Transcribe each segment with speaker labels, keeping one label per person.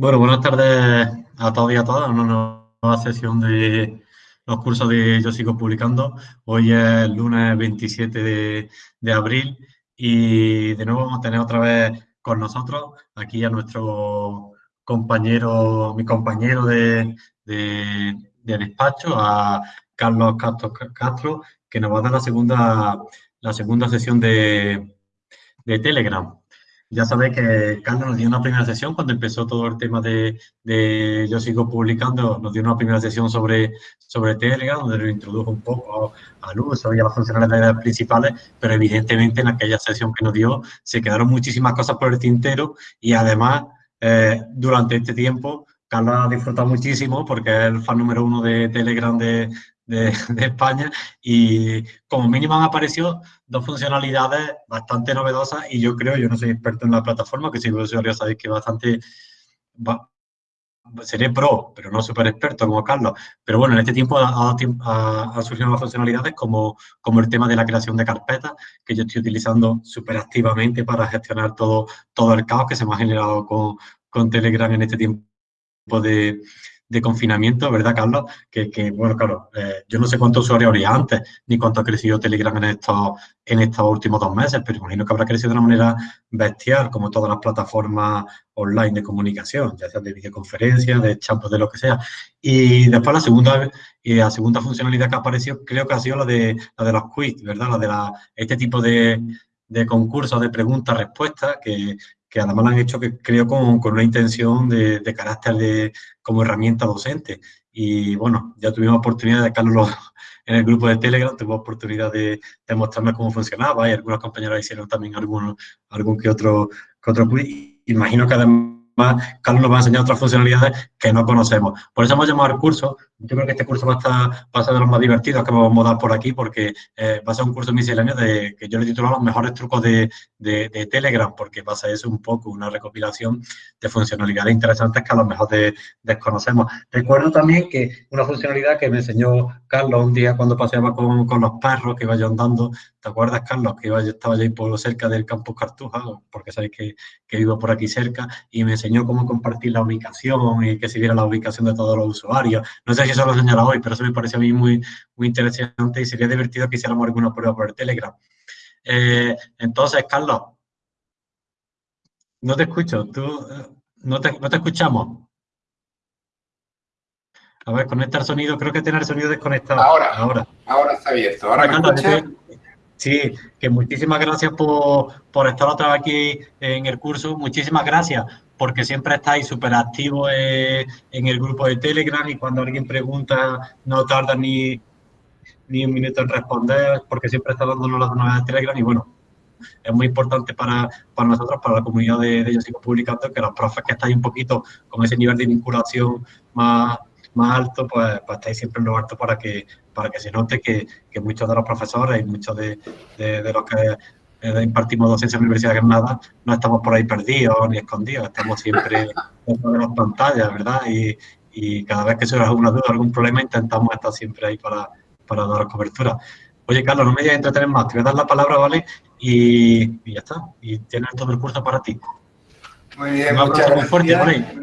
Speaker 1: Bueno, buenas tardes a todos y a todas. Una nueva sesión de los cursos de Yo Sigo Publicando. Hoy es lunes 27 de, abril y de nuevo vamos a tener otra vez con nosotros aquí a nuestro compañero, mi compañero de, despacho, a Carlos Castro, Castro, que nos va a dar la segunda, la segunda sesión de, de Telegram. Ya sabéis que Carlos nos dio una primera sesión cuando empezó todo el tema de, Yo sigo publicando, nos dio una primera sesión sobre, sobre Telegram, donde lo introdujo un poco al uso y a las funcionalidades principales, pero evidentemente en aquella sesión que nos dio se quedaron muchísimas cosas por el tintero y además eh, durante este tiempo Carlos ha disfrutado muchísimo porque es el fan número uno de Telegram de, de, España y como mínimo han aparecido dos funcionalidades bastante novedosas y yo creo, yo no soy experto en la plataforma, que si usuario sabéis que bastante... seré pro, pero no súper experto como Carlos. Pero bueno, en este tiempo ha, surgido nuevas funcionalidades como, como el tema de la creación de carpetas, que yo estoy utilizando súper activamente para gestionar todo, todo el caos que se me ha generado con, con Telegram en este tiempo de, de confinamiento, ¿verdad, Carlos? Que, bueno, claro, eh, yo no sé cuántos usuarios habría antes, ni cuánto ha crecido Telegram en estos, en estos últimos dos meses, pero imagino que habrá crecido de una manera bestial, como todas las plataformas online de comunicación, ya sea de videoconferencia, de chat, de lo que sea. Y después la segunda, y la segunda funcionalidad que ha aparecido creo que ha sido la de, la de los quiz, ¿verdad? La de la, este tipo de, de concursos de preguntas-respuestas que, que además lo han hecho, que creo, con, con una intención de, de, carácter de, como herramienta docente. Y bueno, ya tuvimos oportunidad de Carlos en el grupo de Telegram, tuvimos oportunidad de, de mostrarme cómo funcionaba y algunos compañeros hicieron también algunos, algún que otro, que otro Imagino que además Carlos nos va a enseñar otras funcionalidades que no conocemos. Por eso hemos llamado al curso. Yo creo que este curso va a, estar, va a ser de los más divertidos que vamos a dar por aquí porque eh, va a ser un curso misceláneo de, que yo le he titulado los mejores trucos de, de, Telegram porque va a ser eso un poco una recopilación de funcionalidades interesantes que a lo mejor desconocemos. Recuerdo también que una funcionalidad que me enseñó Carlos un día cuando paseaba con, con los perros que iba yo andando, ¿te acuerdas, Carlos? Que iba, yo estaba ahí por cerca del campus Cartuja, porque sabéis que, que vivo por aquí cerca, y me enseñó cómo compartir la ubicación y que se viera la ubicación de todos los usuarios. No sé si eso lo señala hoy, pero eso me parece a mí muy, muy interesante y sería divertido que hiciéramos alguna prueba por el Telegram. Eh, entonces, Carlos, no te escucho, tú, eh, no te, no te escuchamos. A ver, conecta el sonido, creo que tiene el sonido desconectado.
Speaker 2: Ahora, ahora, ahora está abierto. Ahora
Speaker 1: me Sí, que muchísimas gracias por, por, estar otra vez aquí en el curso. Muchísimas gracias porque siempre estáis súper activos eh, en el grupo de Telegram y cuando alguien pregunta no tarda ni, ni un minuto en responder porque siempre está dándonos las novedades de Telegram y bueno, es muy importante para, para nosotros, para la comunidad de, de Yo Sigo Publicando, que los profes que estáis un poquito con ese nivel de vinculación más, más alto, pues, pues estáis siempre en lo alto para que, para que se note que, que muchos de los profesores y muchos de, de, los que impartimos docencia en la Universidad de Granada no estamos por ahí perdidos ni escondidos, estamos siempre dentro de las pantallas, ¿verdad? Y, y cada vez que surge alguna duda, algún problema, intentamos estar siempre ahí para, para dar cobertura. Oye, Carlos, no me digas entretener más, te voy a dar la palabra, ¿vale? Y, y ya está, y tienes todo el curso para ti.
Speaker 2: Muy bien, Un muchas gracias. Muy fuerte,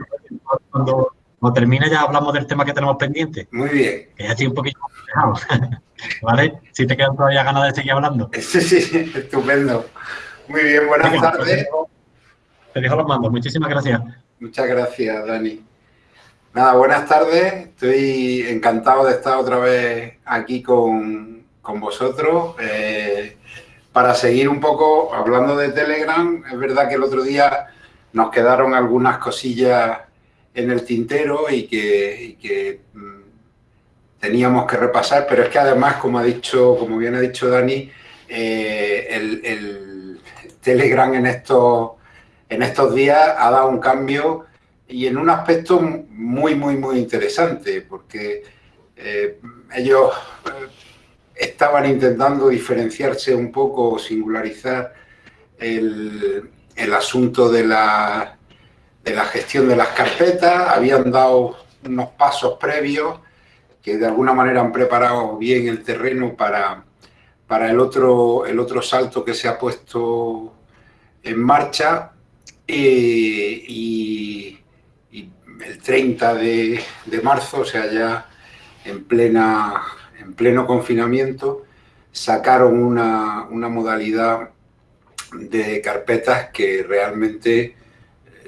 Speaker 1: Cuando, cuando termine ya hablamos del tema que tenemos pendiente.
Speaker 2: Muy bien.
Speaker 1: Que ya estoy un poquito ¿Vale? Si te quedan todavía ganas de seguir hablando.
Speaker 2: Sí, sí, estupendo. Muy bien, buenas pues tardes.
Speaker 1: Te dejo, los mandos. Muchísimas gracias.
Speaker 2: Muchas gracias, Dani. Nada, buenas tardes. Estoy encantado de estar otra vez aquí con, con vosotros. Eh, para seguir un poco hablando de Telegram, es verdad que el otro día nos quedaron algunas cosillas en el tintero y que, mm, teníamos que repasar, pero es que además, como ha dicho, como bien ha dicho Dani, eh, el, Telegram en estos, en estos días ha dado un cambio y en un aspecto muy, muy, muy interesante, porque eh, ellos eh, estaban intentando diferenciarse un poco, singularizar el, el asunto de la de la gestión de las carpetas, habían dado unos pasos previos que de alguna manera han preparado bien el terreno para, para el, otro, el otro salto que se ha puesto en marcha. Eh, y, el 30 de, marzo, o sea, ya en, plena, en pleno confinamiento, sacaron una, modalidad de carpetas que realmente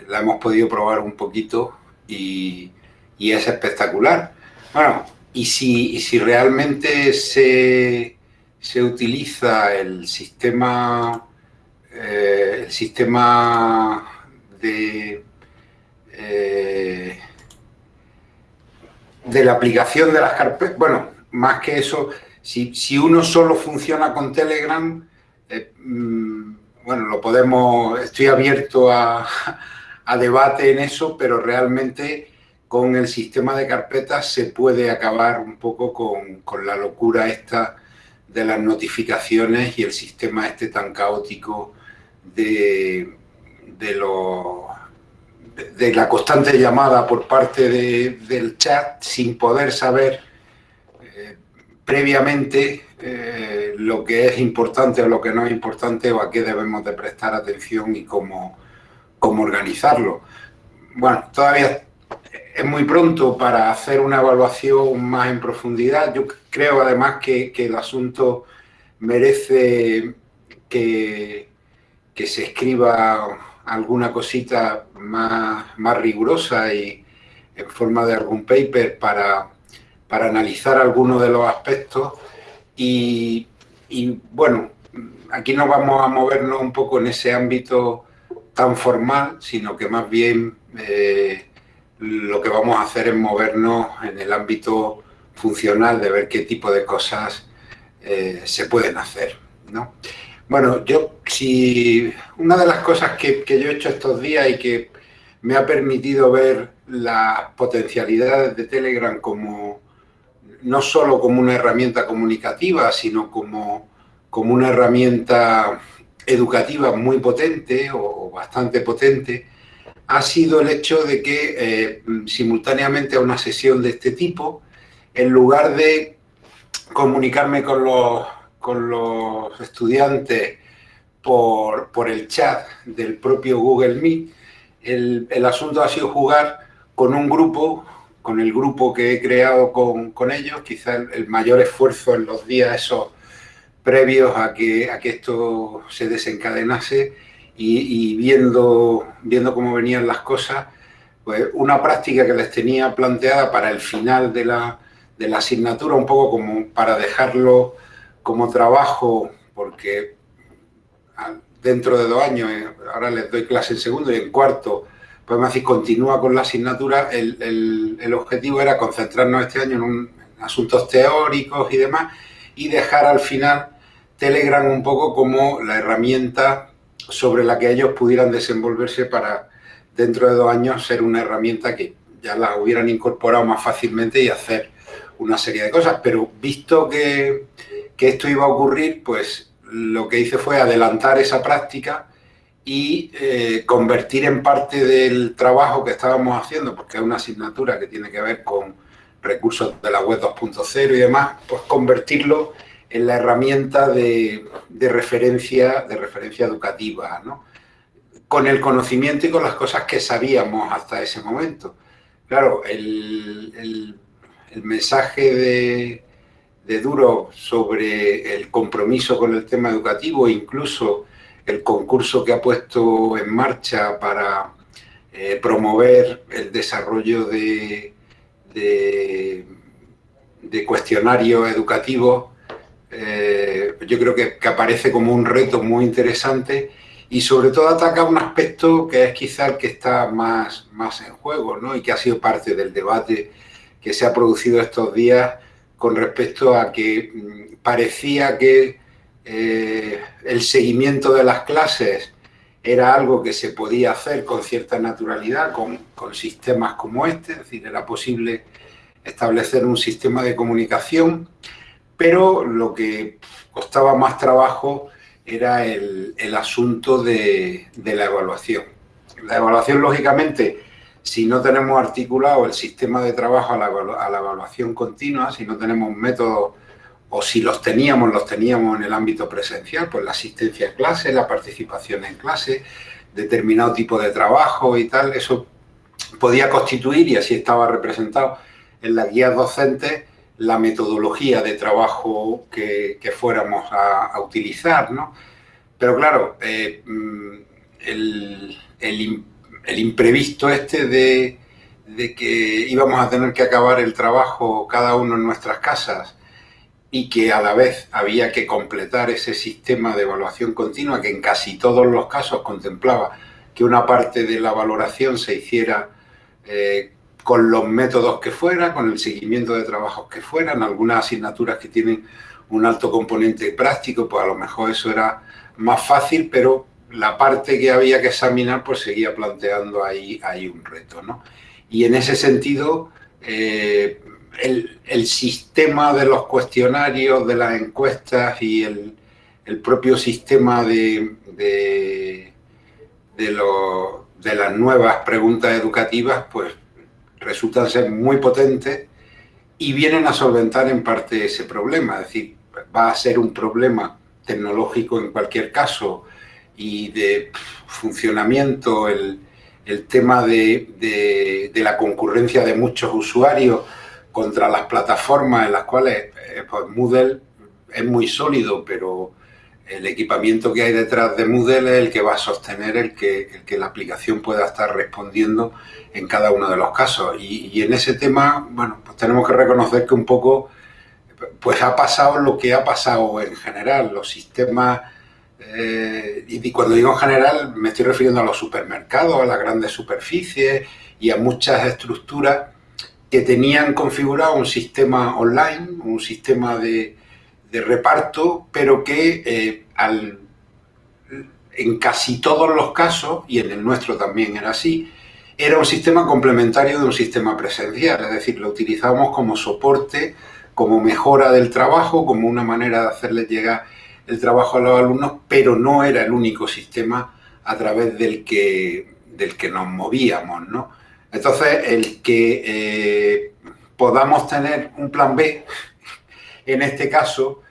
Speaker 2: la hemos podido probar un poquito y, es espectacular. Bueno, y si, si realmente se, utiliza el sistema, eh, el sistema de eh, de la aplicación de las carpetas, bueno, más que eso, si, uno solo funciona con Telegram, eh, mm, bueno, lo podemos, estoy abierto a, debate en eso, pero realmente con el sistema de carpetas se puede acabar un poco con, con la locura esta de las notificaciones y el sistema este tan caótico de, de los de la constante llamada por parte del chat sin poder saber eh, previamente eh, lo que es importante o lo que no es importante o a qué debemos de prestar atención y cómo, cómo organizarlo. Bueno, todavía es muy pronto para hacer una evaluación más en profundidad. Yo creo además que, el asunto merece que, que se escriba alguna cosita más, más rigurosa y en forma de algún paper para, para analizar algunos de los aspectos y, bueno, aquí no vamos a movernos un poco en ese ámbito tan formal, sino que más bien eh, lo que vamos a hacer es movernos en el ámbito funcional de ver qué tipo de cosas eh, se pueden hacer. ¿no? Bueno, yo, si una de las cosas que, yo he hecho estos días y que me ha permitido ver las potencialidades de Telegram como no solo como una herramienta comunicativa, sino como, como una herramienta educativa muy potente o, bastante potente, ha sido el hecho de que eh, simultáneamente a una sesión de este tipo, en lugar de comunicarme con los con los estudiantes por, el chat del propio Google Meet, el, asunto ha sido jugar con un grupo, con el grupo que he creado con, ellos, quizá el, mayor esfuerzo en los días esos previos a que, a que esto se desencadenase y, viendo, viendo cómo venían las cosas, pues una práctica que les tenía planteada para el final de la, de la asignatura, un poco como para dejarlo como trabajo, porque dentro de dos años, eh, ahora les doy clase en segundo y en cuarto, pues me decir, continúa con la asignatura, el, objetivo era concentrarnos este año en, asuntos teóricos y demás y dejar al final Telegram un poco como la herramienta sobre la que ellos pudieran desenvolverse para dentro de dos años ser una herramienta que ya la hubieran incorporado más fácilmente y hacer una serie de cosas. Pero visto que, que esto iba a ocurrir, pues lo que hice fue adelantar esa práctica y eh, convertir en parte del trabajo que estábamos haciendo, porque es una asignatura que tiene que ver con recursos de la web 2.0 y demás, pues convertirlo en la herramienta de, referencia, de referencia educativa, ¿no? con el conocimiento y con las cosas que sabíamos hasta ese momento. Claro, el mensaje de, de Duro sobre el compromiso con el tema educativo, incluso el concurso que ha puesto en marcha para eh, promover el desarrollo de, de, cuestionarios educativos, eh, yo creo que, aparece como un reto muy interesante y sobre todo ataca un aspecto que es quizá el que está más, más en juego ¿no? y que ha sido parte del debate que se ha producido estos días con respecto a que mm, parecía que eh, el seguimiento de las clases era algo que se podía hacer con cierta naturalidad con, sistemas como este, es decir, era posible establecer un sistema de comunicación, pero lo que costaba más trabajo era el, asunto de, de la evaluación. La evaluación, lógicamente, si no tenemos articulado el sistema de trabajo a la, evaluación continua, si no tenemos métodos, o si los teníamos, los teníamos en el ámbito presencial, pues la asistencia a clase, la participación en clase, determinado tipo de trabajo y tal, eso podía constituir, y así estaba representado en las guías docentes, la metodología de trabajo que, fuéramos a, utilizar, ¿no? Pero claro, eh, mm, el, imprevisto este de, de, que íbamos a tener que acabar el trabajo cada uno en nuestras casas y que a la vez había que completar ese sistema de evaluación continua que en casi todos los casos contemplaba que una parte de la valoración se hiciera eh, con los métodos que fuera, con el seguimiento de trabajos que fueran, algunas asignaturas que tienen un alto componente práctico, pues a lo mejor eso era más fácil, pero la parte que había que examinar pues seguía planteando ahí, ahí un reto. ¿no? Y en ese sentido, eh, el, sistema de los cuestionarios, de las encuestas y el, propio sistema de, de, las nuevas preguntas educativas, pues resultan ser muy potentes y vienen a solventar en parte ese problema. Es decir, va a ser un problema tecnológico en cualquier caso y de funcionamiento, el, tema de, la concurrencia de muchos usuarios contra las plataformas en las cuales eh, pues Moodle es muy sólido, pero el equipamiento que hay detrás de Moodle es el que va a sostener el que, el que la aplicación pueda estar respondiendo en cada uno de los casos. Y, en ese tema, bueno, pues tenemos que reconocer que un poco pues ha pasado lo que ha pasado en general. Los sistemas, eh, y cuando digo en general me estoy refiriendo a los supermercados, a las grandes superficies y a muchas estructuras que tenían configurado un sistema online, un sistema de, reparto, pero que eh, al, en casi todos los casos, y en el nuestro también era así, era un sistema complementario de un sistema presencial, es decir, lo utilizábamos como soporte, como mejora del trabajo, como una manera de hacerles llegar el trabajo a los alumnos, pero no era el único sistema a través del que, del que nos movíamos, ¿no? Entonces, el que eh, podamos tener un plan B, en este caso,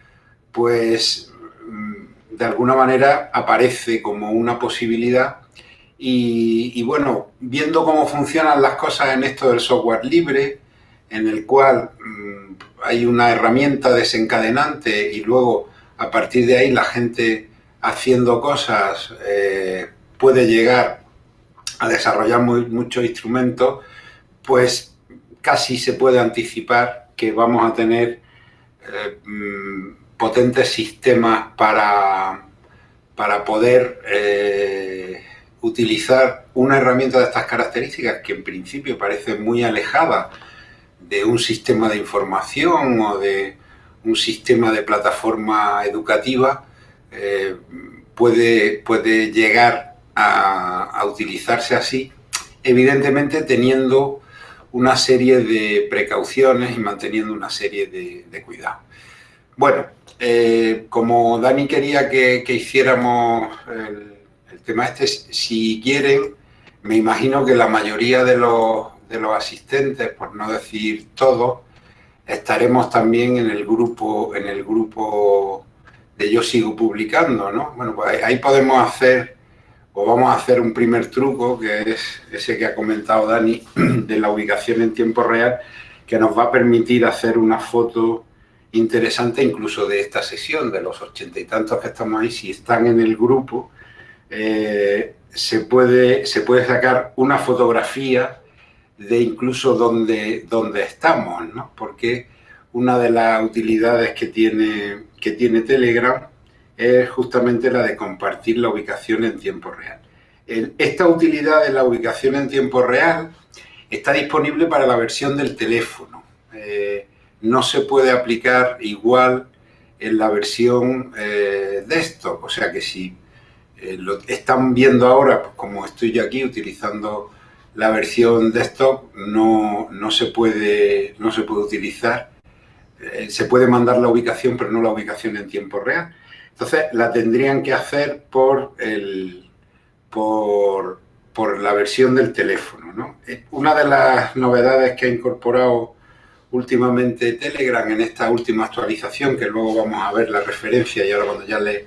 Speaker 2: pues mm, de alguna manera aparece como una posibilidad. Y, bueno, viendo cómo funcionan las cosas en esto del software libre, en el cual mm, hay una herramienta desencadenante y luego a partir de ahí la gente haciendo cosas eh, puede llegar a desarrollar muchos instrumentos, pues casi se puede anticipar que vamos a tener eh, mm, potentes sistemas para, para poder eh, utilizar una herramienta de estas características que en principio parece muy alejada de un sistema de información o de un sistema de plataforma educativa, eh, puede, puede llegar a, utilizarse así, evidentemente teniendo una serie de precauciones y manteniendo una serie de, cuidados. Bueno, eh, como Dani quería que, hiciéramos el, tema este, si quieren, me imagino que la mayoría de los, de los asistentes, por no decir todos, estaremos también en el grupo, en el grupo de Yo Sigo Publicando, ¿no? Bueno, pues ahí podemos hacer pues vamos a hacer un primer truco, que es ese que ha comentado Dani, de la ubicación en tiempo real, que nos va a permitir hacer una foto interesante incluso de esta sesión, de los ochenta y tantos que estamos ahí, si están en el grupo, eh, se, puede, se puede sacar una fotografía de incluso donde, donde estamos, ¿no? Porque una de las utilidades que tiene, que tiene Telegram es justamente la de compartir la ubicación en tiempo real. Esta utilidad de la ubicación en tiempo real está disponible para la versión del teléfono. Eh, no se puede aplicar igual en la versión eh, desktop, o sea que si eh, lo están viendo ahora, pues como estoy yo aquí utilizando la versión desktop, no, no, se, puede, no se puede utilizar. se puede mandar la ubicación, pero no la ubicación en tiempo real. Entonces la tendrían que hacer por, el, por, la versión del teléfono. Eh, una de las novedades que ha incorporado últimamente Telegram en esta última actualización, que luego vamos a ver la referencia y ahora cuando ya le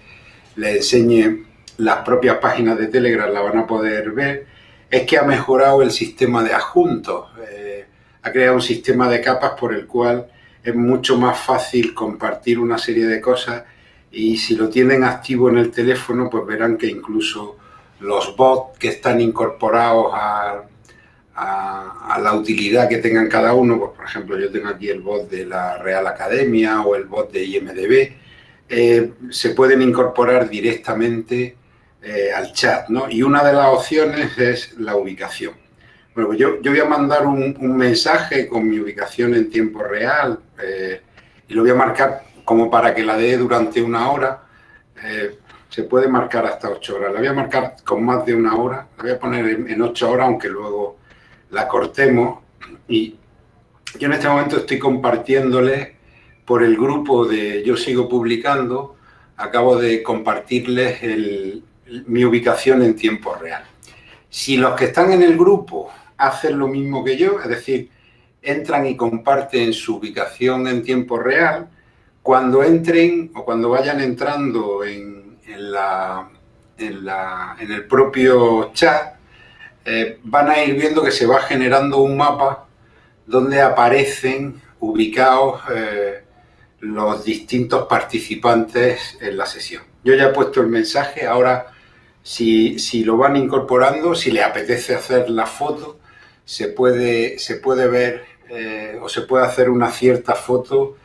Speaker 2: enseñe las propias páginas de Telegram la van a poder ver, es que ha mejorado el sistema de adjuntos. Eh, ha creado un sistema de capas por el cual es mucho más fácil compartir una serie de cosas y si lo tienen activo en el teléfono, pues verán que incluso los bots que están incorporados a, la utilidad que tengan cada uno, pues por ejemplo yo tengo aquí el bot de la Real Academia o el bot de IMDB, eh, se pueden incorporar directamente eh, al chat, ¿no? Y una de las opciones es la ubicación. Bueno, pues yo, yo voy a mandar un, mensaje con mi ubicación en tiempo real eh, y lo voy a marcar como para que la dé durante una hora. se puede marcar hasta ocho horas. La voy a marcar con más de una hora. La voy a poner en, en ocho horas, aunque luego la cortemos. Y yo en este momento estoy compartiéndole por el grupo de Yo Sigo Publicando, acabo de compartirles mi ubicación en tiempo real. Si los que están en el grupo hacen lo mismo que yo, es decir, entran y comparten su ubicación en tiempo real, cuando entren o cuando vayan entrando en, la, en, el propio chat, eh, van a ir viendo que se va generando un mapa donde aparecen ubicados eh, los distintos participantes en la sesión. Yo ya he puesto el mensaje, ahora si, lo van incorporando, si le apetece hacer la foto, se puede, se puede ver eh, o se puede hacer una cierta foto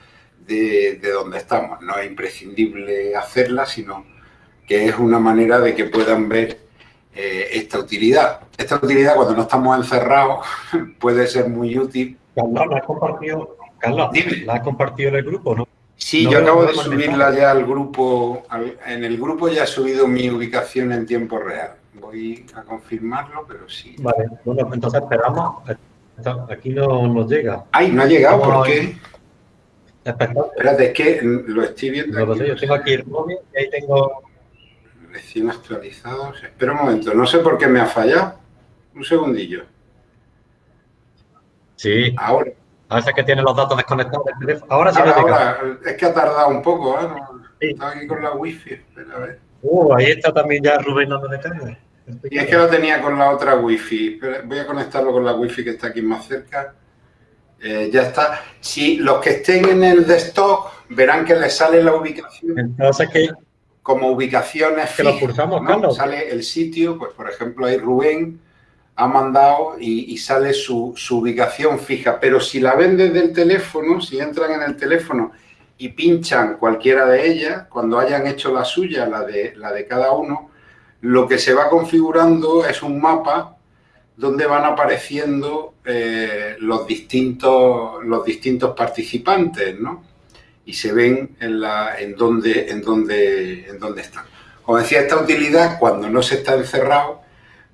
Speaker 2: de, donde estamos. No es imprescindible hacerla, sino que es una manera de que puedan ver eh, esta utilidad. Esta utilidad cuando no estamos encerrados puede ser muy útil.
Speaker 1: la compartido Carlos, ¿la has compartido en el grupo no?
Speaker 2: Sí, yo acabo de subirla ya al grupo. en el grupo ya he subido mi ubicación en tiempo real. Voy a confirmarlo, pero sí.
Speaker 1: Vale, bueno, entonces esperamos. Aquí no nos llega.
Speaker 2: Ay, no ha llegado, ¿por qué? Espérate, es que lo estoy viendo.
Speaker 1: No, yo tengo aquí el móvil y ahí tengo.
Speaker 2: Recién actualizados. Espera un momento, no sé por qué me ha fallado. Un segundillo.
Speaker 1: Sí.
Speaker 2: Ahora.
Speaker 1: A veces que tiene los datos desconectados del teléfono. Ahora sí
Speaker 2: ahora, Es que ha tardado un poco, ¿eh? Estaba aquí con la wifi. Espera, a ver.
Speaker 1: Uh, ahí está también ya Rubén dando carga.
Speaker 2: Y es que lo tenía con la otra wifi. Voy a conectarlo con la wifi que está aquí más cerca. Eh, ya está. Si los que estén en el desktop verán que les sale la ubicación.
Speaker 1: Entonces
Speaker 2: como ubicaciones
Speaker 1: que lo pulsamos, Carlos.
Speaker 2: Sale el sitio, pues por ejemplo hay Rubén ha mandado y, sale su, ubicación fija. Pero si la ven desde el teléfono, si entran en el teléfono y pinchan cualquiera de ellas, cuando hayan hecho la suya, la de, la de cada uno, lo que se va configurando es un mapa donde van apareciendo eh, los, distintos, los distintos participantes, ¿no? Y se ven en, la, en, dónde, en, dónde, en dónde están. Como decía, esta utilidad, cuando no se está encerrado,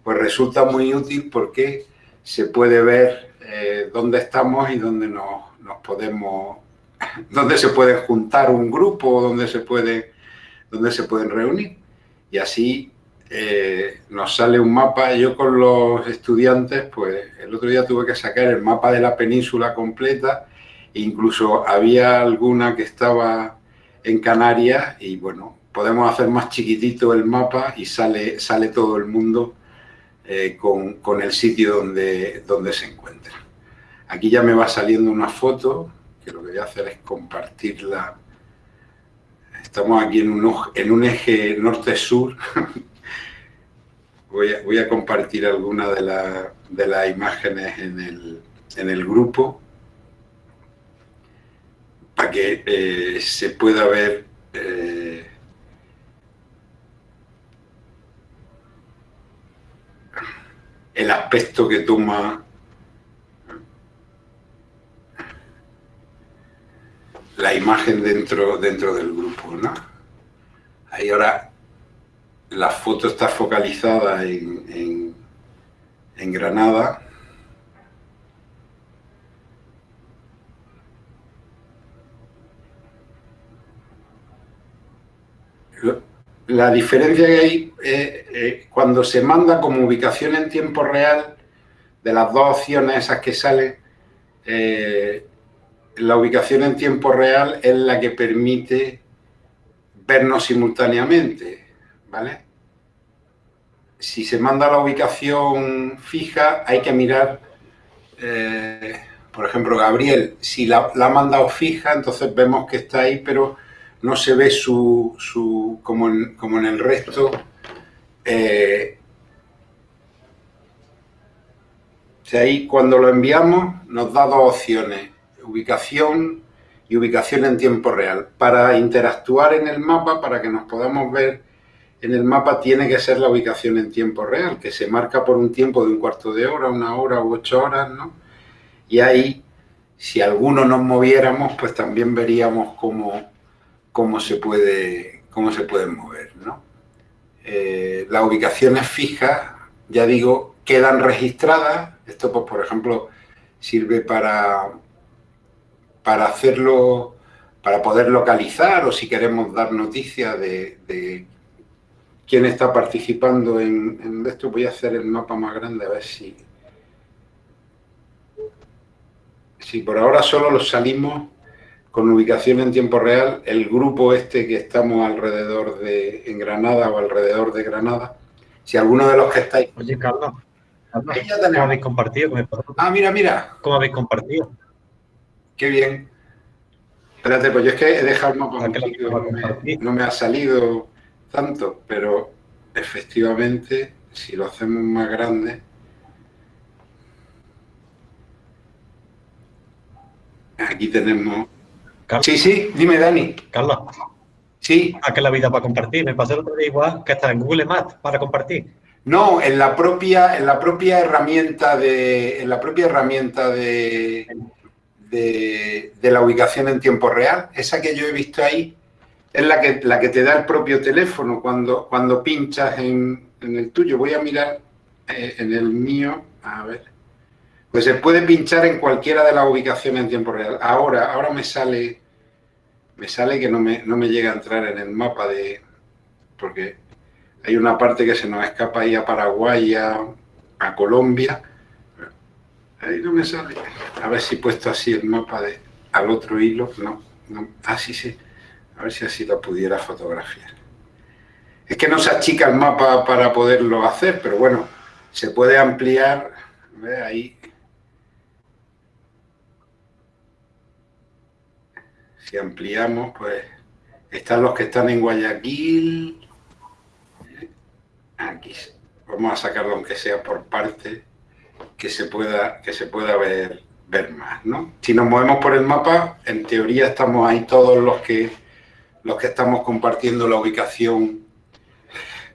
Speaker 2: pues resulta muy útil porque se puede ver eh, dónde estamos y dónde nos, podemos, dónde se puede juntar un grupo, dónde se, puede, dónde se pueden reunir. Y así eh, nos sale un mapa. Yo con los estudiantes, pues el otro día tuve que sacar el mapa de la península completa. Incluso había alguna que estaba en Canarias y bueno, podemos hacer más chiquitito el mapa y sale, sale todo el mundo eh, con, el sitio donde, donde se encuentra. Aquí ya me va saliendo una foto, que lo que voy a hacer es compartirla. Estamos aquí en un, en un eje norte-sur. voy, a, voy, a, compartir alguna de, de las imágenes en el, en el grupo para que eh, se pueda ver eh, el aspecto que toma la imagen dentro, dentro del grupo. ¿no? Ahí ahora la foto está focalizada en, en, Granada. La diferencia que hay eh, eh, cuando se manda como ubicación en tiempo real, de las dos opciones esas que salen, eh, la ubicación en tiempo real es la que permite vernos simultáneamente, ¿vale? si se manda la ubicación fija, hay que mirar, eh, por ejemplo, Gabriel, si la, ha mandado fija, entonces vemos que está ahí, pero no se ve su, su como, en, como en el resto. Eh, ahí cuando lo enviamos nos da dos opciones, ubicación y ubicación en tiempo real. Para interactuar en el mapa, para que nos podamos ver en el mapa tiene que ser la ubicación en tiempo real, que se marca por un tiempo de un cuarto de hora, una hora u ocho horas, ¿no? Y ahí, si alguno nos moviéramos, pues también veríamos cómo, cómo, se, puede, cómo se pueden mover, ¿no? Eh, las ubicaciones fijas, ya digo, quedan registradas. Esto, pues, por ejemplo, sirve para, para hacerlo, para poder localizar o si queremos dar noticias de quién está participando en, esto. Voy a hacer el mapa más grande a ver si... Si por ahora solo los salimos con ubicación en tiempo real, el grupo este que estamos alrededor de en Granada o alrededor de Granada, si alguno de los que estáis...
Speaker 1: Oye, Carlos, ¿cómo habéis compartido?
Speaker 2: Ah, mira, mira.
Speaker 1: ¿Cómo habéis compartido?
Speaker 2: Qué bien. Espérate, pues yo es que he dejado el mapa no me ha salido tanto, pero efectivamente, si lo hacemos más grande, aquí tenemos... Sí, sí, dime, Dani.
Speaker 1: Carlos.
Speaker 2: Sí.
Speaker 1: ¿A qué la vida para compartir? Me pasó el otro día igual que está en Google Maps para compartir.
Speaker 2: No, en la propia, en la propia herramienta de. En la propia herramienta de, de, de la ubicación en tiempo real, esa que yo he visto ahí, es la que, la que te da el propio teléfono cuando, cuando pinchas en, el tuyo. Voy a mirar eh, en el mío, a ver. Pues se puede pinchar en cualquiera de las ubicaciones en tiempo real. Ahora, ahora me sale, me sale que no me, no me llega a entrar en el mapa de, porque hay una parte que se nos escapa ahí a Paraguay, a, a Colombia. Ahí no me sale. A ver si he puesto así el mapa de, al otro hilo. No, no. Ah, sí, sí. A ver si así lo pudiera fotografiar. Es que no se achica el mapa para poderlo hacer, pero bueno, se puede ampliar. ¿Ve? Ahí. Si ampliamos, pues están los que están en Guayaquil. Aquí. Vamos a sacarlo aunque sea por parte, que se pueda, que se pueda ver, ver más, ¿no? Si nos movemos por el mapa, en teoría estamos ahí todos los que los que estamos compartiendo la ubicación,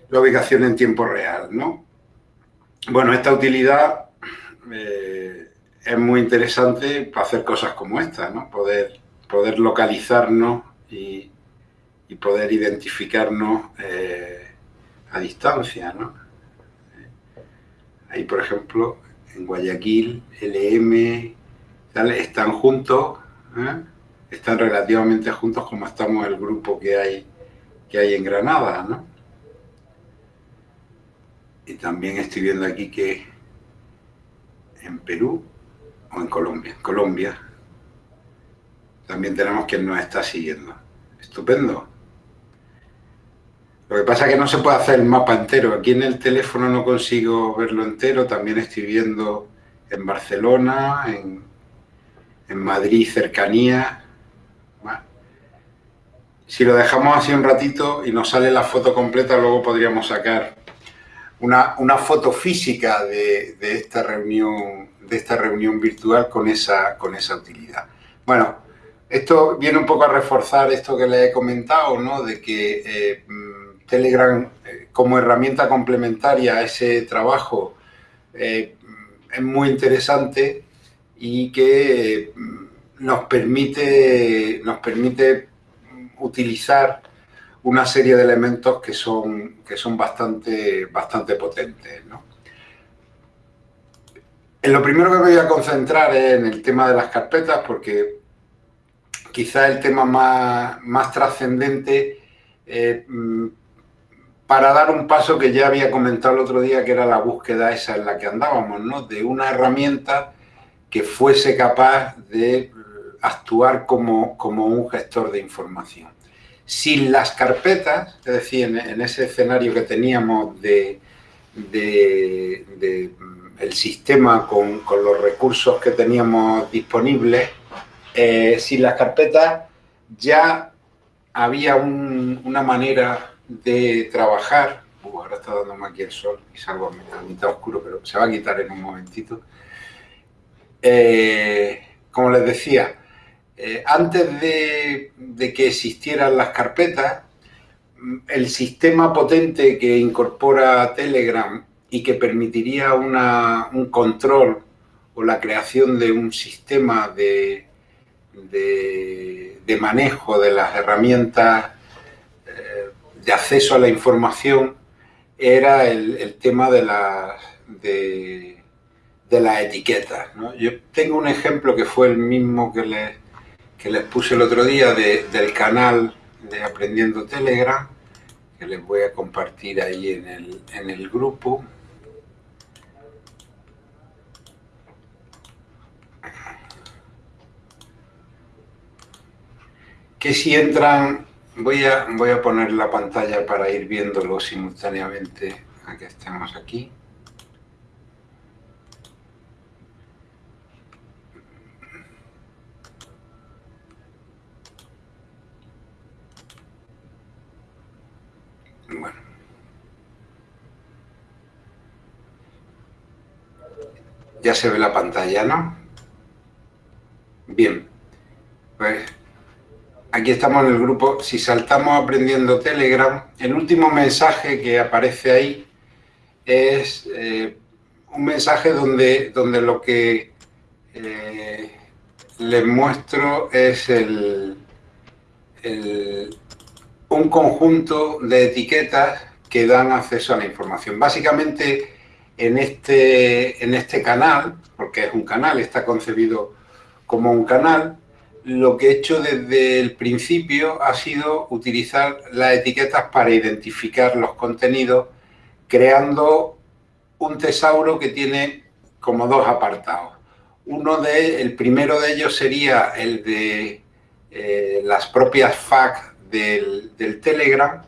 Speaker 2: la ubicación en tiempo real, ¿no? Bueno, esta utilidad eh, es muy interesante para hacer cosas como esta, ¿no? Poder, poder localizarnos y, poder identificarnos eh, a distancia, ¿no? Ahí, por ejemplo, en Guayaquil, LM, están juntos, ¿eh? Están relativamente juntos como estamos el grupo que hay, que hay en Granada, ¿no? Y también estoy viendo aquí que en Perú o en Colombia, en Colombia, también tenemos quien nos está siguiendo. Estupendo. Lo que pasa es que no se puede hacer el mapa entero. Aquí en el teléfono no consigo verlo entero. También estoy viendo en Barcelona, en, en Madrid, cercanía, si lo dejamos así un ratito y nos sale la foto completa, luego podríamos sacar una, foto física de, esta reunión, de esta reunión virtual con esa, con esa utilidad. Bueno, esto viene un poco a reforzar esto que le he comentado, ¿no? De que eh, Telegram eh, como herramienta complementaria a ese trabajo eh, es muy interesante y que nos permite, nos permite utilizar una serie de elementos que son, que son bastante, bastante potentes. En lo primero que me voy a concentrar es en el tema de las carpetas, porque quizá el tema más, más trascendente eh, mm, para dar un paso que ya había comentado el otro día, que era la búsqueda esa en la que andábamos, ¿no? de una herramienta que fuese capaz de actuar como, como un gestor de información. Sin las carpetas, es decir, en, ese escenario que teníamos de, de, el sistema con, los recursos que teníamos disponibles, eh, sin las carpetas ya había una manera de trabajar. Uh, ahora está dándome aquí el sol y salgo a mitad oscuro, pero se va a quitar en un momentito. Eh, como les decía, eh, antes de, que existieran las carpetas, el sistema potente que incorpora Telegram y que permitiría un control o la creación de un sistema de, de, manejo de las herramientas eh, de acceso a la información era el, tema de las, de, las etiquetas. Yo tengo un ejemplo que fue el mismo que les, que les puse el otro día del canal de Aprendiendo Telegram, que les voy a compartir ahí en el, en el grupo. Que si entran, voy a, voy a poner la pantalla para ir viéndolo simultáneamente a que estemos aquí. Bueno. Ya se ve la pantalla, ¿no? Bien. Pues aquí estamos en el grupo. Si saltamos aprendiendo Telegram, el último mensaje que aparece ahí es eh, un mensaje donde, donde lo que eh, les muestro es el, el un conjunto de etiquetas que dan acceso a la información. Básicamente, en este, en este canal, porque es un canal, está concebido como un canal, lo que he hecho desde el principio ha sido utilizar las etiquetas para identificar los contenidos, creando un tesauro que tiene como dos apartados. Uno de, el primero de ellos sería el de eh, las propias FAQ del, Telegram,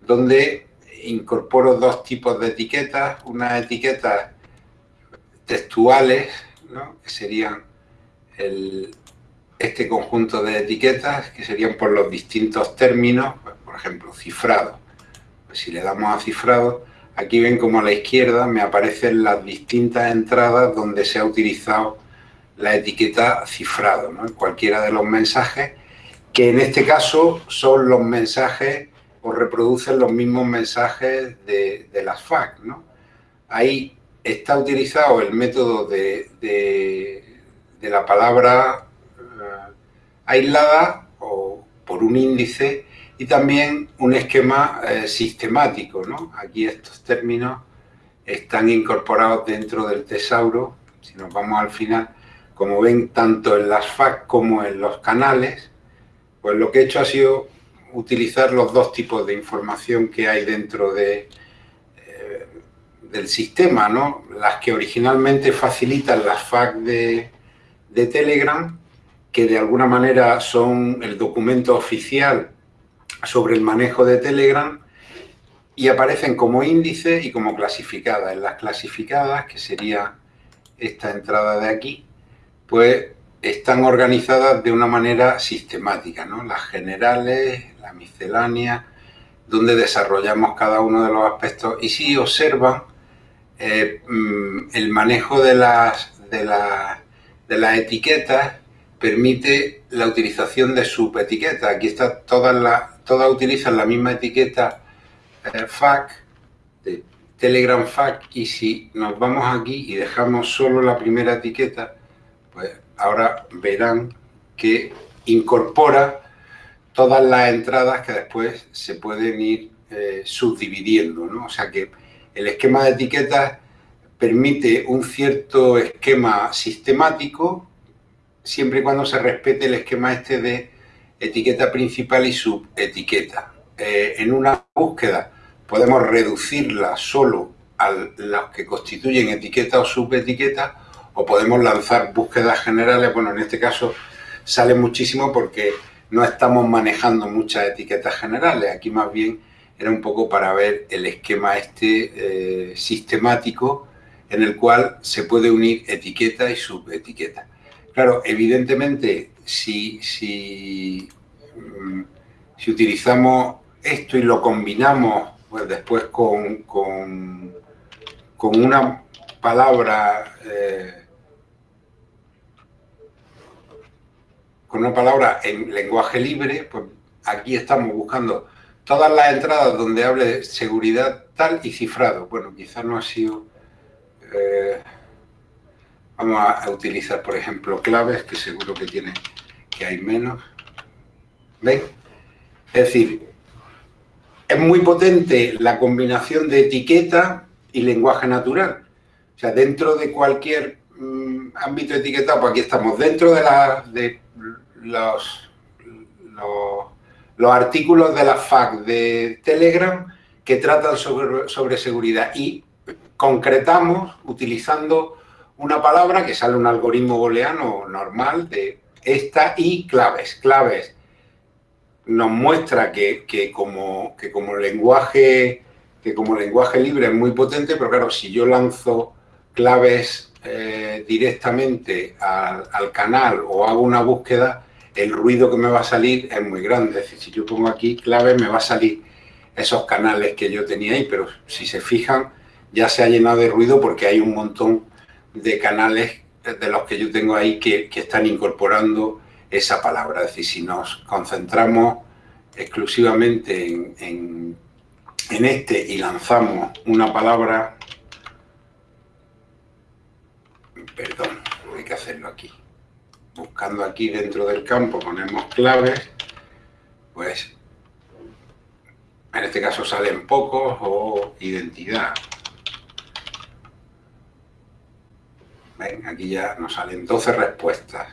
Speaker 2: donde incorporo dos tipos de etiquetas, unas etiquetas textuales, que serían este conjunto de etiquetas, que serían por los distintos términos, pues, por ejemplo, cifrado. Pues si le damos a cifrado, aquí ven como a la izquierda me aparecen las distintas entradas donde se ha utilizado la etiqueta cifrado, ¿no? cualquiera de los mensajes que en este caso son los mensajes o reproducen los mismos mensajes de, las FAQ. ¿no? Ahí está utilizado el método de, de, la palabra eh, aislada o por un índice y también un esquema eh, sistemático. ¿no? Aquí estos términos están incorporados dentro del tesauro. Si nos vamos al final, como ven, tanto en las FAQ como en los canales, pues lo que he hecho ha sido utilizar los dos tipos de información que hay dentro de, eh, del sistema, ¿no? Las que originalmente facilitan las FAQ de, de Telegram, que de alguna manera son el documento oficial sobre el manejo de Telegram y aparecen como índice y como clasificadas. En las clasificadas, que sería esta entrada de aquí, pues están organizadas de una manera sistemática, ¿no? Las generales, miscelánea, donde desarrollamos cada uno de los aspectos. Y si observan, eh, mm, el manejo de las, de, de las etiquetas permite la utilización de subetiquetas. Aquí está todas, las, todas utilizan la misma etiqueta eh, FAC, de Telegram FAC, y si nos vamos aquí y dejamos solo la primera etiqueta, pues ahora verán que incorpora todas las entradas que después se pueden ir eh, subdividiendo. ¿no? O sea que el esquema de etiquetas permite un cierto esquema sistemático siempre y cuando se respete el esquema este de etiqueta principal y subetiqueta. Eh, en una búsqueda podemos reducirla solo a los que constituyen etiqueta o subetiqueta o podemos lanzar búsquedas generales. Bueno, en este caso sale muchísimo porque no estamos manejando muchas etiquetas generales. Aquí más bien era un poco para ver el esquema este eh, sistemático en el cual se puede unir etiqueta y subetiqueta. Claro, evidentemente, si, si, mm, si utilizamos esto y lo combinamos pues, después con, con, una palabra eh, con una palabra en lenguaje libre, pues aquí estamos buscando todas las entradas donde hable de seguridad tal y cifrado. Bueno, quizás no ha sido... Eh, vamos a, utilizar, por ejemplo, claves, que seguro que tiene que hay menos. ¿Ven? Es decir, es muy potente la combinación de etiqueta y lenguaje natural. O sea, dentro de cualquier mm, ámbito etiquetado, pues aquí estamos, dentro de, la, de los, los los artículos de la FAC de Telegram que tratan sobre, sobre seguridad y concretamos utilizando una palabra que sale un algoritmo booleano normal de esta y claves. Claves nos muestra que, como, que, como lenguaje, que como lenguaje libre es muy potente, pero claro, si yo lanzo claves eh, directamente al, al canal o hago una búsqueda, el ruido que me va a salir es muy grande. Es decir, si yo pongo aquí clave, me va a salir esos canales que yo tenía ahí, pero si se fijan, ya se ha llenado de ruido porque hay un montón de canales de los que yo tengo ahí que, están incorporando esa palabra. Es decir, si nos concentramos exclusivamente en, en este y lanzamos una palabra, perdón, hay que hacerlo aquí buscando aquí dentro del campo ponemos claves, pues en este caso salen pocos o identidad. ¿Ven? Aquí ya nos salen 12 respuestas.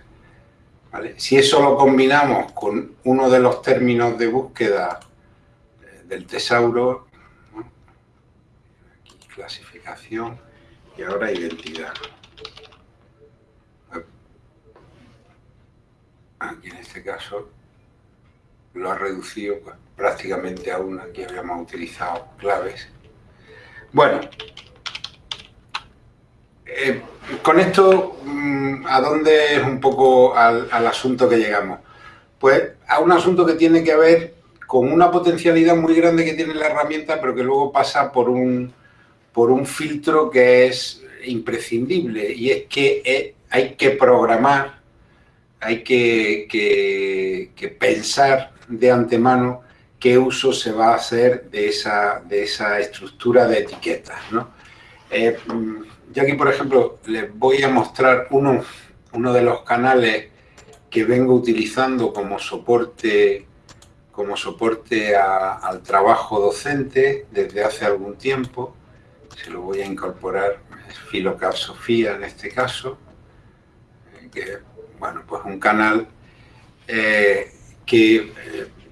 Speaker 2: Si eso lo combinamos con uno de los términos de búsqueda eh, del tesauro, aquí clasificación y ahora identidad. Aquí en este caso lo ha reducido pues, prácticamente a una, aquí habíamos utilizado claves. Bueno, eh, con esto, mm, ¿a dónde es un poco al, asunto que llegamos? Pues a un asunto que tiene que ver con una potencialidad muy grande que tiene la herramienta, pero que luego pasa por un, por un filtro que es imprescindible, y es que eh, hay que programar hay que, pensar de antemano qué uso se va a hacer de esa, de esa estructura de etiquetas. ¿no? Eh, yo aquí, por ejemplo, les voy a mostrar uno, uno de los canales que vengo utilizando como soporte, como soporte al trabajo docente desde hace algún tiempo. Se lo voy a incorporar, es Sofía en este caso, eh, que bueno, pues un canal eh, que,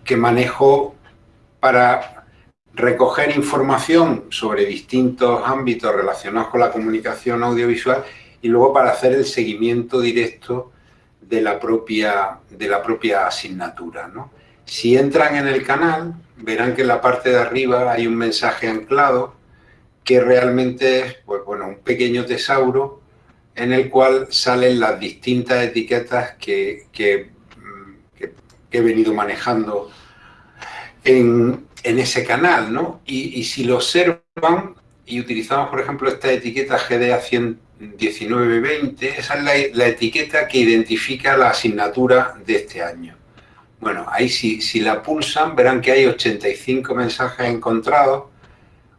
Speaker 2: que manejo para recoger información sobre distintos ámbitos relacionados con la comunicación audiovisual y luego para hacer el seguimiento directo de la propia, de la propia asignatura. Si entran en el canal, verán que en la parte de arriba hay un mensaje anclado que realmente es pues, bueno, un pequeño tesauro en el cual salen las distintas etiquetas que, he venido manejando en, ese canal, ¿no? Y, si lo observan y utilizamos, por ejemplo, esta etiqueta GDA 11920, esa es la, etiqueta que identifica la asignatura de este año. Bueno, ahí si, si la pulsan verán que hay 85 mensajes encontrados.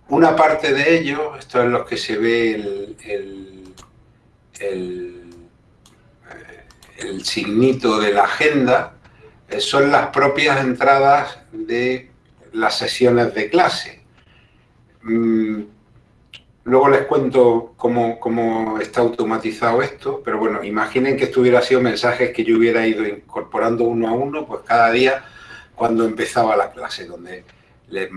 Speaker 2: Una parte de ellos, esto es lo que se ve el el, el signito de la agenda eh, son las propias entradas de las sesiones de clase. Mm, luego les cuento cómo, cómo, está automatizado esto, pero bueno, imaginen que esto hubiera sido mensajes que yo hubiera ido incorporando uno a uno, pues cada día cuando empezaba la clase, donde les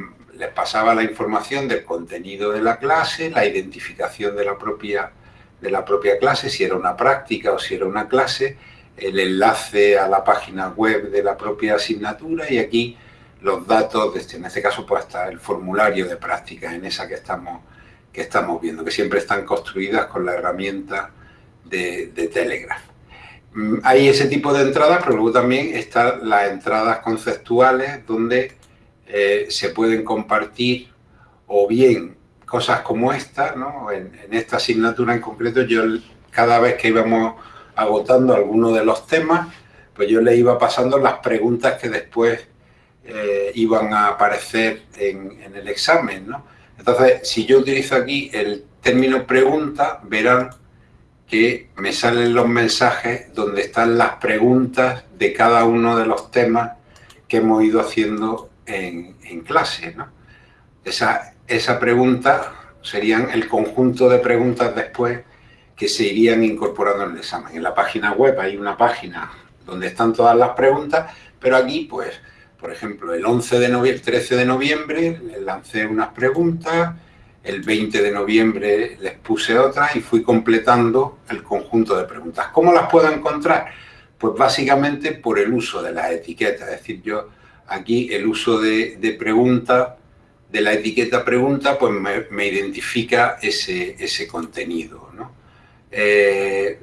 Speaker 2: pasaba la información del contenido de la clase, la identificación de la propia de la propia clase, si era una práctica o si era una clase, el enlace a la página web de la propia asignatura y aquí los datos, este, en este caso pues hasta el formulario de prácticas en esa que estamos, que estamos viendo, que siempre están construidas con la herramienta de, de Telegraph. Mm, hay ese tipo de entradas, pero luego también están las entradas conceptuales donde eh, se pueden compartir o bien cosas como esta, ¿no? en, esta asignatura en concreto yo cada vez que íbamos agotando alguno de los temas, pues yo le iba pasando las preguntas que después eh, iban a aparecer en, en el examen. ¿no? Entonces, si yo utilizo aquí el término pregunta, verán que me salen los mensajes donde están las preguntas de cada uno de los temas que hemos ido haciendo en, clase. ¿no? Esa, esa pregunta serían el conjunto de preguntas después que se irían incorporando en el examen. En la página web hay una página donde están todas las preguntas, pero aquí, pues, por ejemplo, el 11 de noviembre, 13 de noviembre, lancé unas preguntas, el 20 de noviembre les puse otras y fui completando el conjunto de preguntas. ¿Cómo las puedo encontrar? Pues básicamente por el uso de las etiquetas. Es decir, yo aquí el uso de, de pregunta, de la etiqueta pregunta, pues me, identifica ese, ese contenido. ¿no? Eh,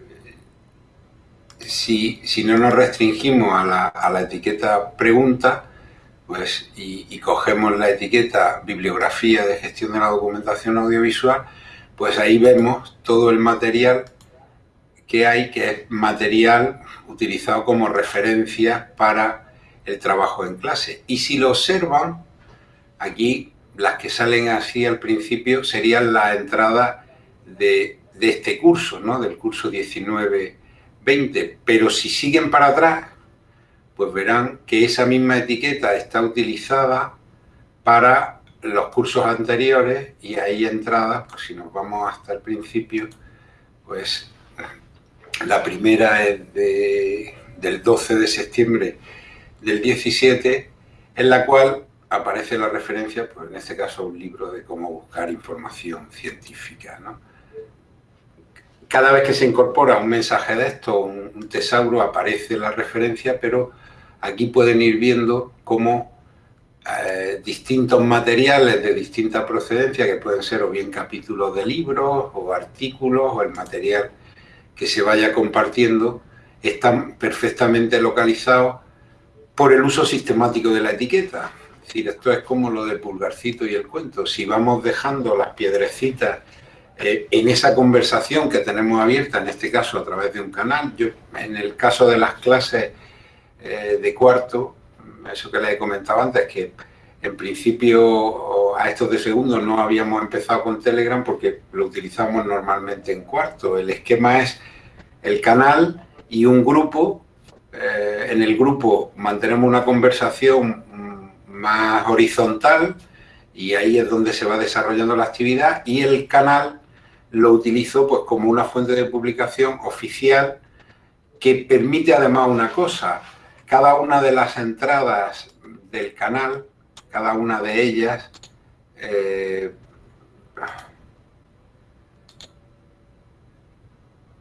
Speaker 2: si, si, no nos restringimos a la, a la etiqueta pregunta, pues, y, cogemos la etiqueta bibliografía de gestión de la documentación audiovisual, pues ahí vemos todo el material que hay, que es material utilizado como referencia para el trabajo en clase. Y si lo observan, aquí las que salen así al principio serían la entrada de, de este curso, ¿no? del curso 19-20. Pero si siguen para atrás, pues verán que esa misma etiqueta está utilizada para los cursos anteriores y ahí entradas, pues si nos vamos hasta el principio, pues la primera es del 12 de septiembre del 17, en la cual aparece la referencia, pues en este caso un libro de cómo buscar información científica. Cada vez que se incorpora un mensaje de esto, un tesauro, aparece la referencia, pero aquí pueden ir viendo cómo eh, distintos materiales de distinta procedencia, que pueden ser o bien capítulos de libros o artículos o el material que se vaya compartiendo, están perfectamente localizados por el uso sistemático de la etiqueta. Es decir, esto es como lo del pulgarcito y el cuento. Si vamos dejando las piedrecitas eh, en esa conversación que tenemos abierta, en este caso a través de un canal, yo en el caso de las clases eh, de cuarto, eso que les he comentado antes, que en principio a estos de segundo no habíamos empezado con Telegram porque lo utilizamos normalmente en cuarto. El esquema es el canal y un grupo. Eh, en el grupo mantenemos una conversación más horizontal y ahí es donde se va desarrollando la actividad y el canal lo utilizo pues como una fuente de publicación oficial que permite además una cosa, cada una de las entradas del canal, cada una de ellas, eh,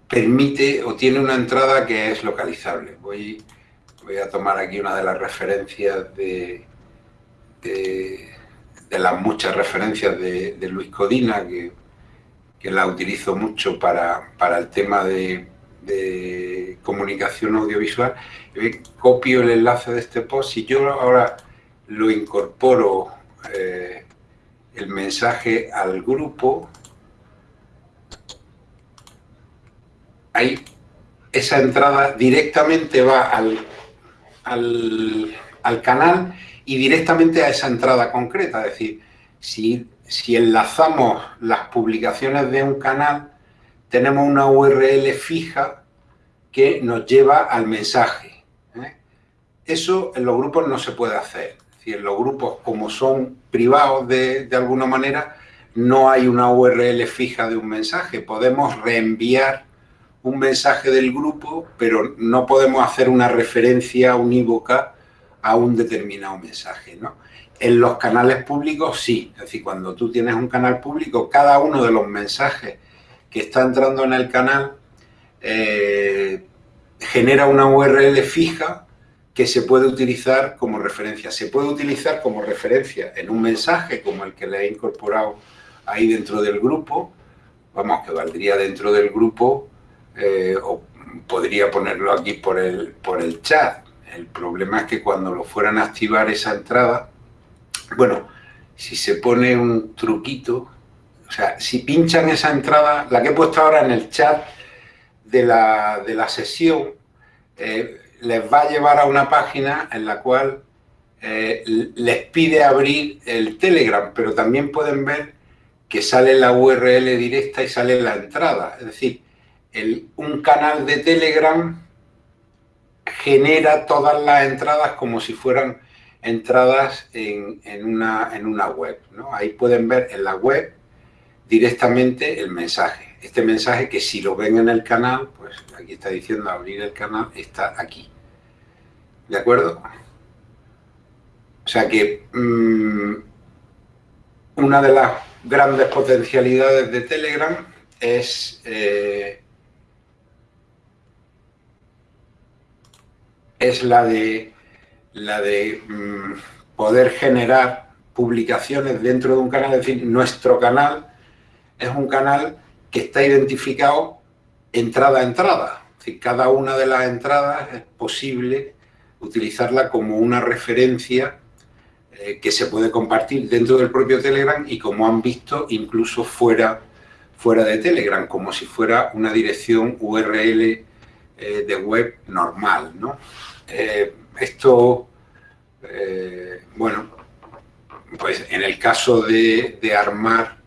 Speaker 2: permite o tiene una entrada que es localizable. Voy, voy a tomar aquí una de las referencias de, de, las muchas referencias de, Luis Codina, que, que, la utilizo mucho para, para el tema de comunicación audiovisual, copio el enlace de este post, si yo ahora lo incorporo eh, el mensaje al grupo, ahí esa entrada directamente va al, al, canal y directamente a esa entrada concreta, es decir, si, si enlazamos las publicaciones de un canal, tenemos una URL fija que nos lleva al mensaje. ¿eh? Eso en los grupos no se puede hacer. Si en los grupos, como son privados de, alguna manera, no hay una URL fija de un mensaje. Podemos reenviar un mensaje del grupo, pero no podemos hacer una referencia unívoca a un determinado mensaje. En los canales públicos sí, es decir, cuando tú tienes un canal público, cada uno de los mensajes que está entrando en el canal eh, genera una URL fija que se puede utilizar como referencia. Se puede utilizar como referencia en un mensaje como el que le he incorporado ahí dentro del grupo, vamos, que valdría dentro del grupo eh, o podría ponerlo aquí por el, por el chat. El problema es que cuando lo fueran a activar esa entrada, bueno, si se pone un truquito, o sea, si pinchan esa entrada, la que he puesto ahora en el chat de la, de la sesión, eh, les va a llevar a una página en la cual eh, les pide abrir el Telegram, pero también pueden ver que sale la URL directa y sale la entrada. Es decir, el, un canal de Telegram genera todas las entradas como si fueran entradas en, una, en una web. ¿no? Ahí pueden ver en la web directamente el mensaje. Este mensaje que si lo ven en el canal, pues aquí está diciendo abrir el canal, está aquí. ¿De acuerdo? O sea que mm, una de las grandes potencialidades de Telegram es, eh, es la de, la de mm, poder generar publicaciones dentro de un canal, es decir, nuestro canal es un canal que está identificado entrada a entrada. Es decir, cada una de las entradas es posible utilizarla como una referencia eh, que se puede compartir dentro del propio Telegram y como han visto incluso fuera, fuera de Telegram, como si fuera una dirección URL eh, de web normal. ¿no? Eh, esto, bueno, pues en el caso de, armar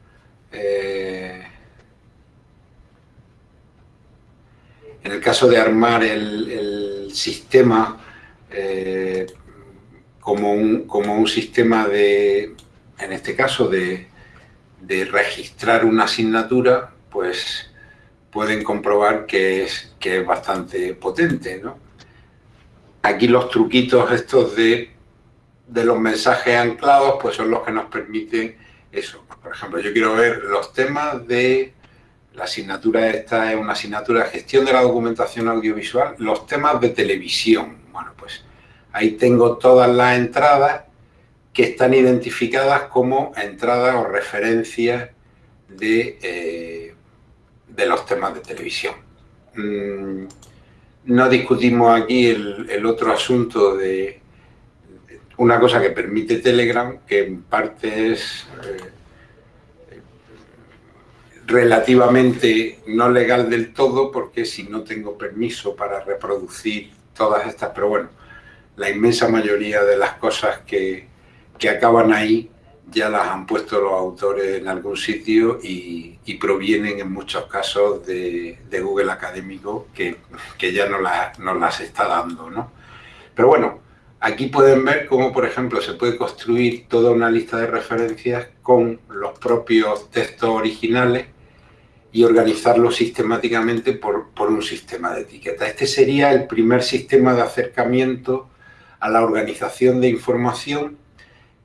Speaker 2: en el caso de armar el, sistema como un, como un sistema de, en este caso, de, registrar una asignatura, pues pueden comprobar que es, que es bastante potente. ¿no? Aquí los truquitos estos de, de los mensajes anclados, pues son los que nos permiten eso. Por ejemplo, yo quiero ver los temas de la asignatura esta es una asignatura de gestión de la documentación audiovisual, los temas de televisión. Bueno, pues Ahí tengo todas las entradas que están identificadas como entradas o referencias de, eh, de los temas de televisión. Mm, no discutimos aquí el, otro asunto de una cosa que permite Telegram, que en parte es eh, relativamente no legal del todo, porque si no tengo permiso para reproducir todas estas, pero bueno, la inmensa mayoría de las cosas que, acaban ahí ya las han puesto los autores en algún sitio y, provienen en muchos casos de, Google Académico que, ya no, las está dando. ¿no? Pero bueno, aquí pueden ver cómo, por ejemplo, se puede construir toda una lista de referencias con los propios textos originales y organizarlos sistemáticamente por, por un sistema de etiquetas. Este sería el primer sistema de acercamiento a la organización de información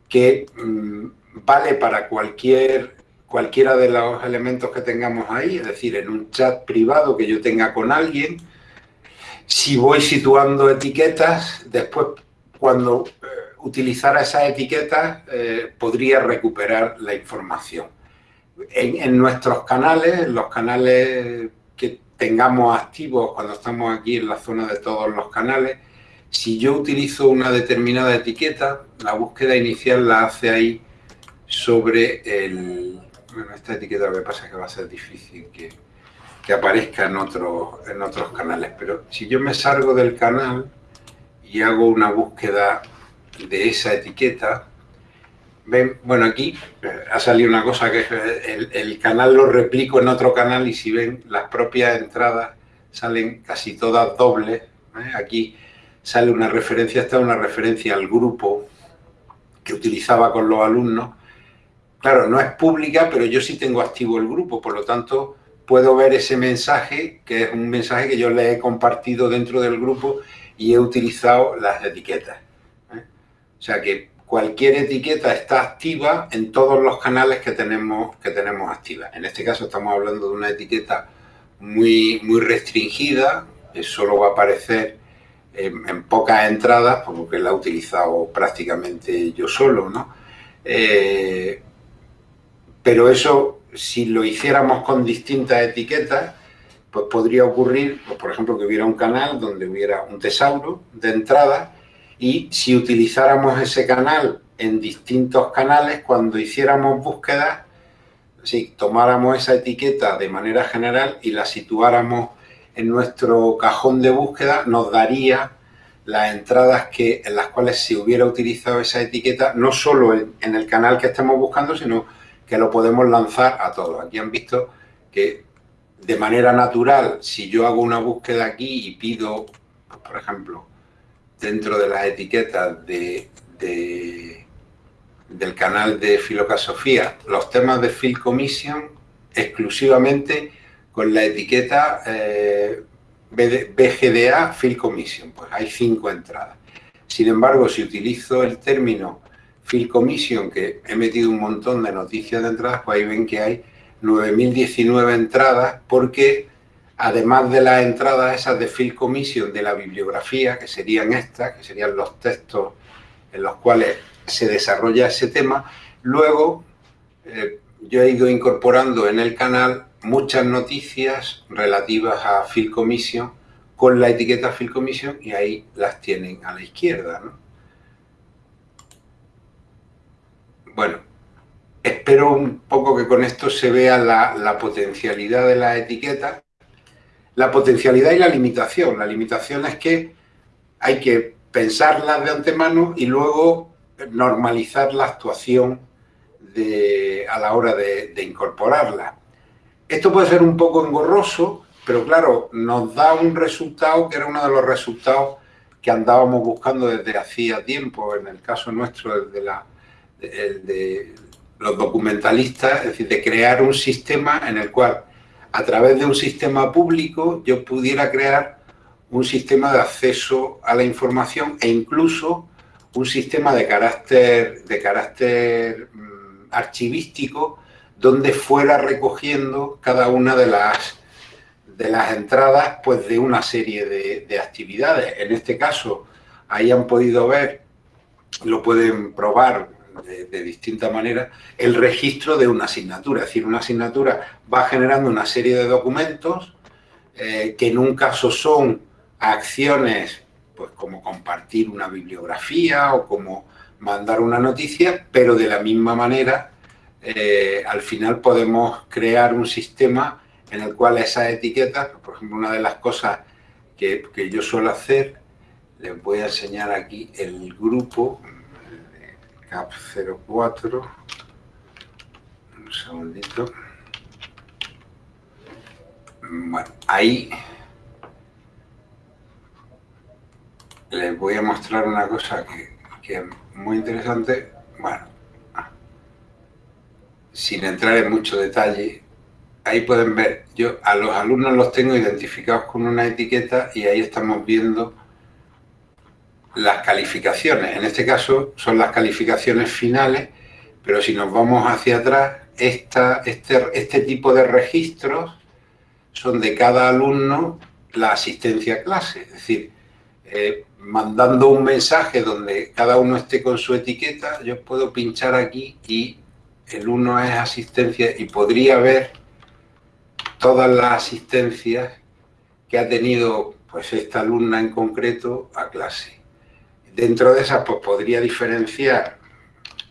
Speaker 2: que mm, vale para cualquier, cualquiera de los elementos que tengamos ahí, es decir, en un chat privado que yo tenga con alguien, si voy situando etiquetas, después cuando eh, utilizara esas etiquetas eh, podría recuperar la información. En, en, nuestros canales, los canales que tengamos activos cuando estamos aquí en la zona de todos los canales, si yo utilizo una determinada etiqueta, la búsqueda inicial la hace ahí sobre el... Bueno, esta etiqueta lo que pasa es que va a ser difícil que, aparezca en otros, en otros canales, pero si yo me salgo del canal y hago una búsqueda de esa etiqueta, ven, bueno, aquí ha salido una cosa que el, el canal lo replico en otro canal y si ven las propias entradas salen casi todas dobles, ¿eh? aquí sale una referencia, está una referencia al grupo que utilizaba con los alumnos. Claro, no es pública, pero yo sí tengo activo el grupo, por lo tanto puedo ver ese mensaje, que es un mensaje que yo le he compartido dentro del grupo y he utilizado las etiquetas. ¿eh? O sea que cualquier etiqueta está activa en todos los canales que tenemos, que tenemos activas. En este caso estamos hablando de una etiqueta muy, muy restringida, que solo va a aparecer en, pocas entradas, porque la he utilizado prácticamente yo solo, ¿no? Eh, pero eso, si lo hiciéramos con distintas etiquetas, pues podría ocurrir, pues, por ejemplo, que hubiera un canal donde hubiera un tesauro de entrada y si utilizáramos ese canal en distintos canales, cuando hiciéramos búsquedas, si tomáramos esa etiqueta de manera general y la situáramos en nuestro cajón de búsqueda, nos daría las entradas que, en las cuales se hubiera utilizado esa etiqueta, no solo en, el canal que estemos buscando, sino que lo podemos lanzar a todos. Aquí han visto que de manera natural, si yo hago una búsqueda aquí y pido, por ejemplo, dentro de las etiquetas de, del canal de Filocasofía, los temas de Phil Commission exclusivamente con la etiqueta eh, BGDA Field Commission, pues hay cinco entradas. Sin embargo, si utilizo el término Field Commission, que he metido un montón de noticias de entradas, pues ahí ven que hay 9.019 entradas, porque además de las entradas esas de Field Commission de la bibliografía, que serían estas, que serían los textos en los cuales se desarrolla ese tema, luego eh, yo he ido incorporando en el canal muchas noticias relativas a Field Commission con la etiqueta Field Commission y ahí las tienen a la izquierda. Bueno, espero un poco que con esto se vea la, potencialidad de la etiqueta, la potencialidad y la limitación. La limitación es que hay que pensarlas de antemano y luego normalizar la actuación a la hora de, de incorporarla. Esto puede ser un poco engorroso, pero claro, nos da un resultado que era uno de los resultados que andábamos buscando desde hacía tiempo, en el caso nuestro, de, la, de, los documentalistas, es decir, de crear un sistema en el cual, a través de un sistema público, yo pudiera crear un sistema de acceso a la información e incluso un sistema de carácter, de carácter mm, archivístico donde fuera recogiendo cada una de las, de las entradas pues, de una serie de, actividades. En este caso, ahí han podido ver, lo pueden probar de, distinta manera, el registro de una asignatura. Es decir, una asignatura va generando una serie de documentos eh, que en un caso son acciones pues como compartir una bibliografía o como mandar una noticia, pero de la misma manera eh, al final podemos crear un sistema en el cual esas etiquetas, por ejemplo, una de las cosas que, yo suelo hacer, les voy a enseñar aquí el grupo CAP04, un segundito. Bueno, ahí les voy a mostrar una cosa que, que es muy interesante. Bueno, sin entrar en mucho detalle, ahí pueden ver, yo a los alumnos los tengo identificados con una etiqueta y ahí estamos viendo las calificaciones. En este caso son las calificaciones finales, pero si nos vamos hacia atrás, esta, este, este tipo de registros son de cada alumno la asistencia a clase. Es decir, eh, mandando un mensaje donde cada uno esté con su etiqueta, yo puedo pinchar aquí y el uno es asistencia y podría ver todas las asistencias que ha tenido pues esta alumna en concreto a clase. Dentro de esas pues podría diferenciar,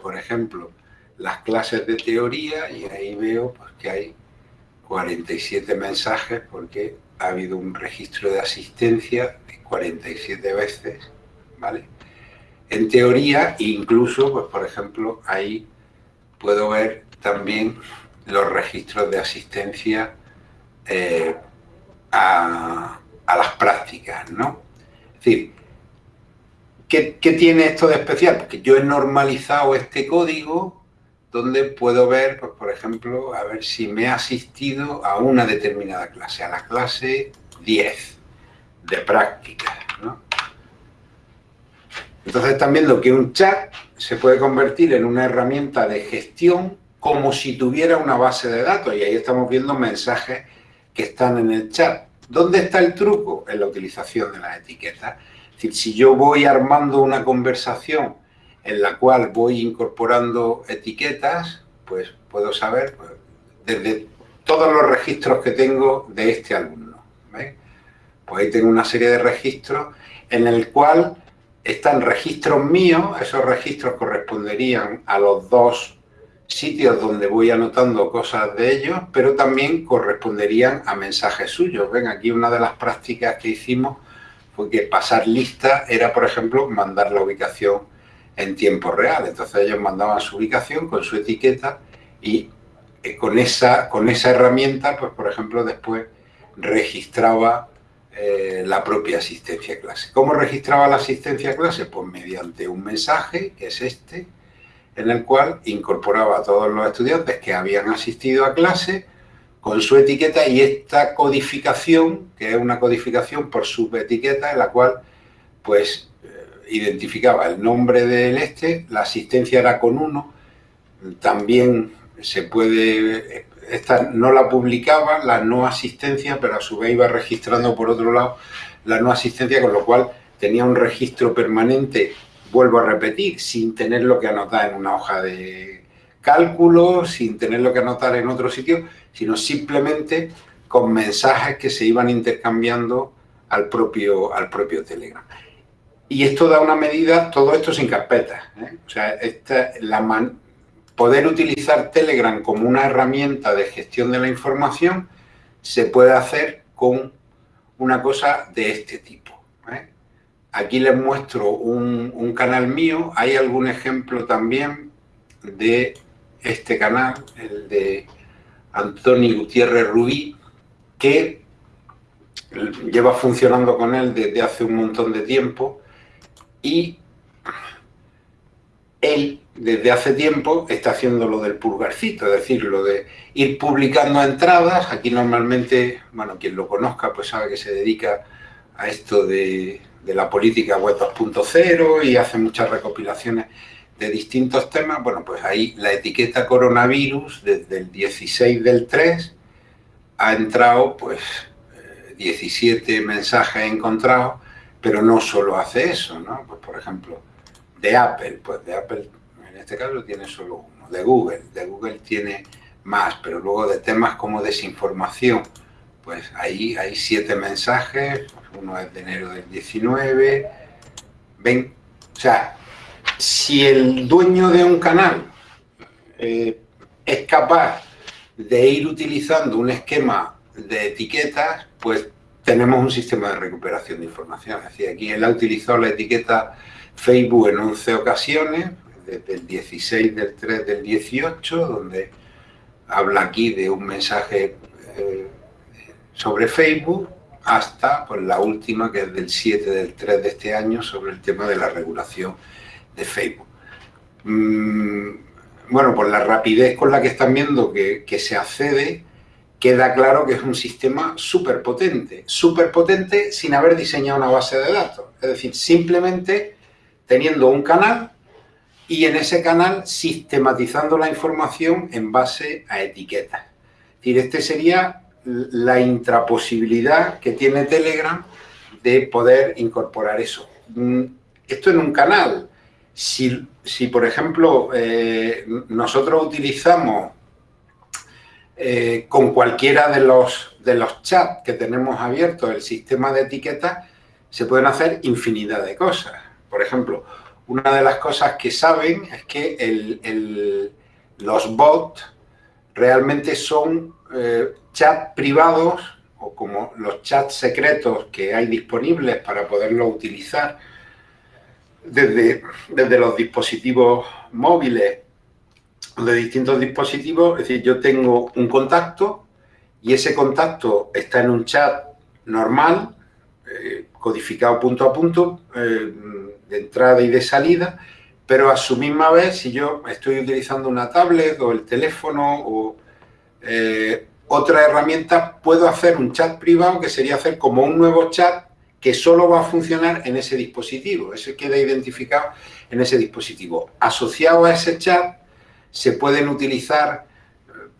Speaker 2: por ejemplo, las clases de teoría y ahí veo pues, que hay 47 mensajes porque ha habido un registro de asistencia de 47 veces, ¿vale? En teoría, incluso, pues por ejemplo, hay puedo ver también los registros de asistencia eh, a, las prácticas, ¿no? Es decir, ¿qué, tiene esto de especial? Porque yo he normalizado este código donde puedo ver, pues, por ejemplo, a ver si me he asistido a una determinada clase, a la clase 10 de práctica, ¿no? Entonces están viendo que un chat se puede convertir en una herramienta de gestión como si tuviera una base de datos. Y ahí estamos viendo mensajes que están en el chat. ¿Dónde está el truco? En la utilización de las etiquetas. Es decir, si yo voy armando una conversación en la cual voy incorporando etiquetas, pues puedo saber pues, desde todos los registros que tengo de este alumno. Pues ahí tengo una serie de registros en el cual están registros míos, esos registros corresponderían a los dos sitios donde voy anotando cosas de ellos, pero también corresponderían a mensajes suyos. Ven, aquí una de las prácticas que hicimos fue que pasar lista era, por ejemplo, mandar la ubicación en tiempo real. Entonces ellos mandaban su ubicación con su etiqueta y eh, con esa, con esa herramienta, pues por ejemplo, después registraba eh, la propia asistencia a clase. ¿Cómo registraba la asistencia a clase? Pues mediante un mensaje, que es este, en el cual incorporaba a todos los estudiantes que habían asistido a clase con su etiqueta y esta codificación, que es una codificación por subetiqueta, en la cual pues eh, identificaba el nombre del este, la asistencia era con uno, también se puede, esta no la publicaba, la no asistencia, pero a su vez iba registrando por otro lado la no asistencia, con lo cual tenía un registro permanente vuelvo a repetir, sin tenerlo que anotar en una hoja de cálculo, sin tenerlo que anotar en otro sitio, sino simplemente con mensajes que se iban intercambiando al propio, al propio Telegram. Y esto da una medida, todo esto sin carpetas. ¿eh? O sea, esta, la poder utilizar Telegram como una herramienta de gestión de la información se puede hacer con una cosa de este tipo. Aquí les muestro un, canal mío. Hay algún ejemplo también de este canal, el de Antonio Gutiérrez Rubí, que lleva funcionando con él desde hace un montón de tiempo y él desde hace tiempo está haciendo lo del pulgarcito, es decir, lo de ir publicando entradas. Aquí normalmente, bueno, quien lo conozca pues sabe que se dedica a esto de, la política web 2.0 y hace muchas recopilaciones de distintos temas. Bueno, pues ahí la etiqueta coronavirus desde el 16 del 3 ha entrado pues 17 eh, mensajes encontrados, pero no solo hace eso, ¿no? Pues por ejemplo, de Apple, pues de Apple en este caso tiene solo uno, de Google, de Google tiene más, pero luego de temas como desinformación, pues ahí hay siete mensajes, uno es de enero del 19, ven, o sea, si el dueño de un canal eh, es capaz de ir utilizando un esquema de etiquetas, pues tenemos un sistema de recuperación de información. Es decir, aquí él ha utilizado la etiqueta Facebook en 11 ocasiones, desde el 16 del 3 del 18, donde habla aquí de un mensaje eh, sobre Facebook hasta pues, la última, que es del 7 del 3 de este año, sobre el tema de la regulación de Facebook. Mm, bueno, por la rapidez con la que están viendo que, se accede, queda claro que es un sistema súper potente, súper potente sin haber diseñado una base de datos. Es decir, simplemente teniendo un canal y en ese canal sistematizando la información en base a etiquetas. Es decir, este sería la intraposibilidad que tiene Telegram de poder incorporar eso. Mm, esto en un canal. Si, por ejemplo, eh, nosotros utilizamos eh, con cualquiera de los, de los chats que tenemos abiertos el sistema de etiquetas, se pueden hacer infinidad de cosas. Por ejemplo, una de las cosas que saben es que los bots realmente son eh, chats privados o como los chats secretos que hay disponibles para poderlos utilizar desde, desde los dispositivos móviles de distintos dispositivos, es decir, yo tengo un contacto y ese contacto está en un chat normal, eh, codificado punto a punto, eh, de entrada y de salida, pero a su misma vez, si yo estoy utilizando una tablet o el teléfono o eh, otra herramienta, puedo hacer un chat privado que sería hacer como un nuevo chat que solo va a funcionar en ese dispositivo. Ese queda identificado en ese dispositivo. Asociado a ese chat se pueden utilizar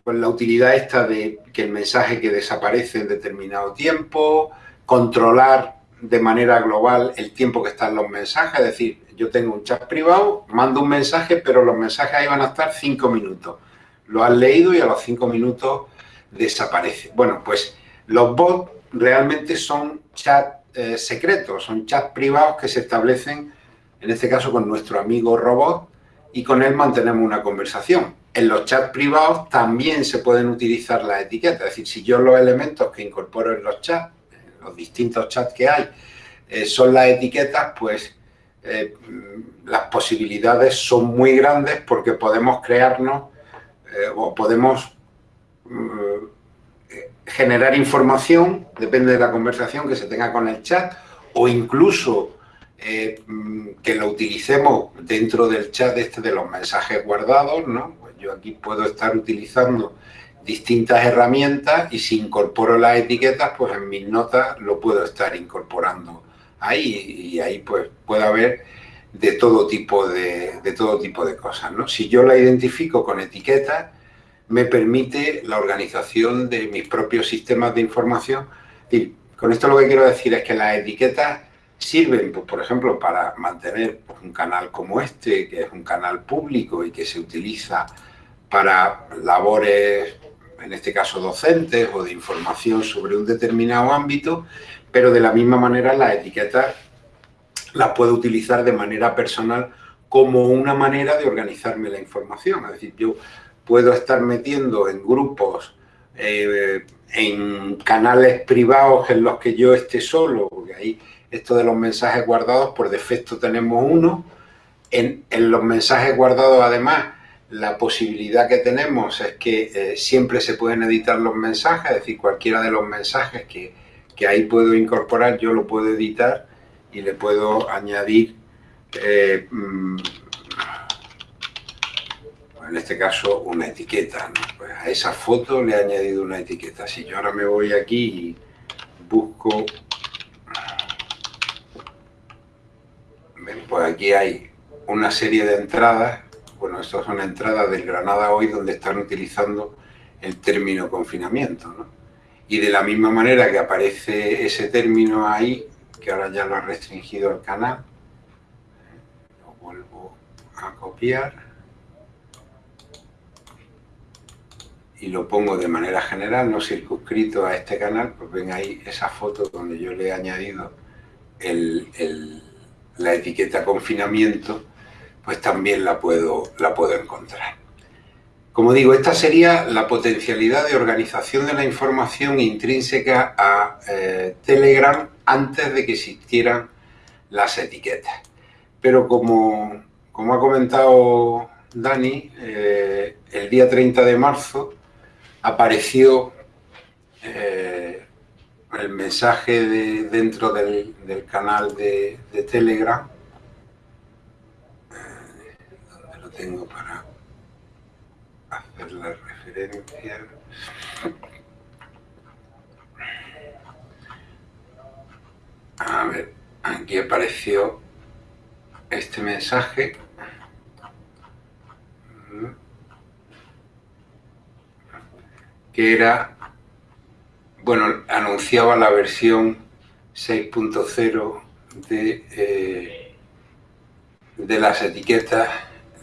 Speaker 2: pues, la utilidad esta de que el mensaje que desaparece en determinado tiempo, controlar de manera global el tiempo que están los mensajes, es decir, yo tengo un chat privado, mando un mensaje, pero los mensajes ahí van a estar cinco minutos. Lo has leído y a los cinco minutos desaparece. Bueno, pues los bots realmente son chats eh, secretos, son chats privados que se establecen, en este caso con nuestro amigo robot, y con él mantenemos una conversación. En los chats privados también se pueden utilizar las etiquetas, es decir, si yo los elementos que incorporo en los chats, los distintos chats que hay, eh, son las etiquetas, pues eh, las posibilidades son muy grandes porque podemos crearnos o podemos generar información, depende de la conversación que se tenga con el chat, o incluso eh, que lo utilicemos dentro del chat este de los mensajes guardados, ¿no? Pues yo aquí puedo estar utilizando distintas herramientas y si incorporo las etiquetas, pues en mis notas lo puedo estar incorporando ahí y ahí pues puede haber de todo tipo de, de todo tipo de cosas, ¿no? Si yo la identifico con etiquetas, me permite la organización de mis propios sistemas de información. Y con esto lo que quiero decir es que las etiquetas sirven, pues, por ejemplo, para mantener un canal como este, que es un canal público y que se utiliza para labores, en este caso docentes o de información sobre un determinado ámbito, pero de la misma manera las etiquetas las puedo utilizar de manera personal como una manera de organizarme la información. Es decir, yo puedo estar metiendo en grupos, eh, en canales privados en los que yo esté solo, porque ahí esto de los mensajes guardados, por defecto tenemos uno. En, los mensajes guardados, además, la posibilidad que tenemos es que eh, siempre se pueden editar los mensajes, es decir, cualquiera de los mensajes que, que ahí puedo incorporar, yo lo puedo editar y le puedo añadir eh, mm, en este caso una etiqueta. Pues a esa foto le he añadido una etiqueta. Si yo ahora me voy aquí y busco, pues aquí hay una serie de entradas. Bueno, estas son entradas del Granada Hoy donde están utilizando el término confinamiento. Y de la misma manera que aparece ese término ahí, que ahora ya lo ha restringido el canal, lo vuelvo a copiar y lo pongo de manera general, no circunscrito a este canal, pues ven ahí esa foto donde yo le he añadido la etiqueta confinamiento, pues también la puedo, la puedo encontrar. Como digo, esta sería la potencialidad de organización de la información intrínseca a eh, Telegram antes de que existieran las etiquetas. Pero como, como ha comentado Dani, eh, el día 30 de marzo apareció eh, el mensaje de, dentro del, canal de, Telegram, eh, donde lo tengo para hacer la referencia. A ver, aquí apareció este mensaje que era, bueno, anunciaba la versión 6.0 de, eh, de las etiquetas,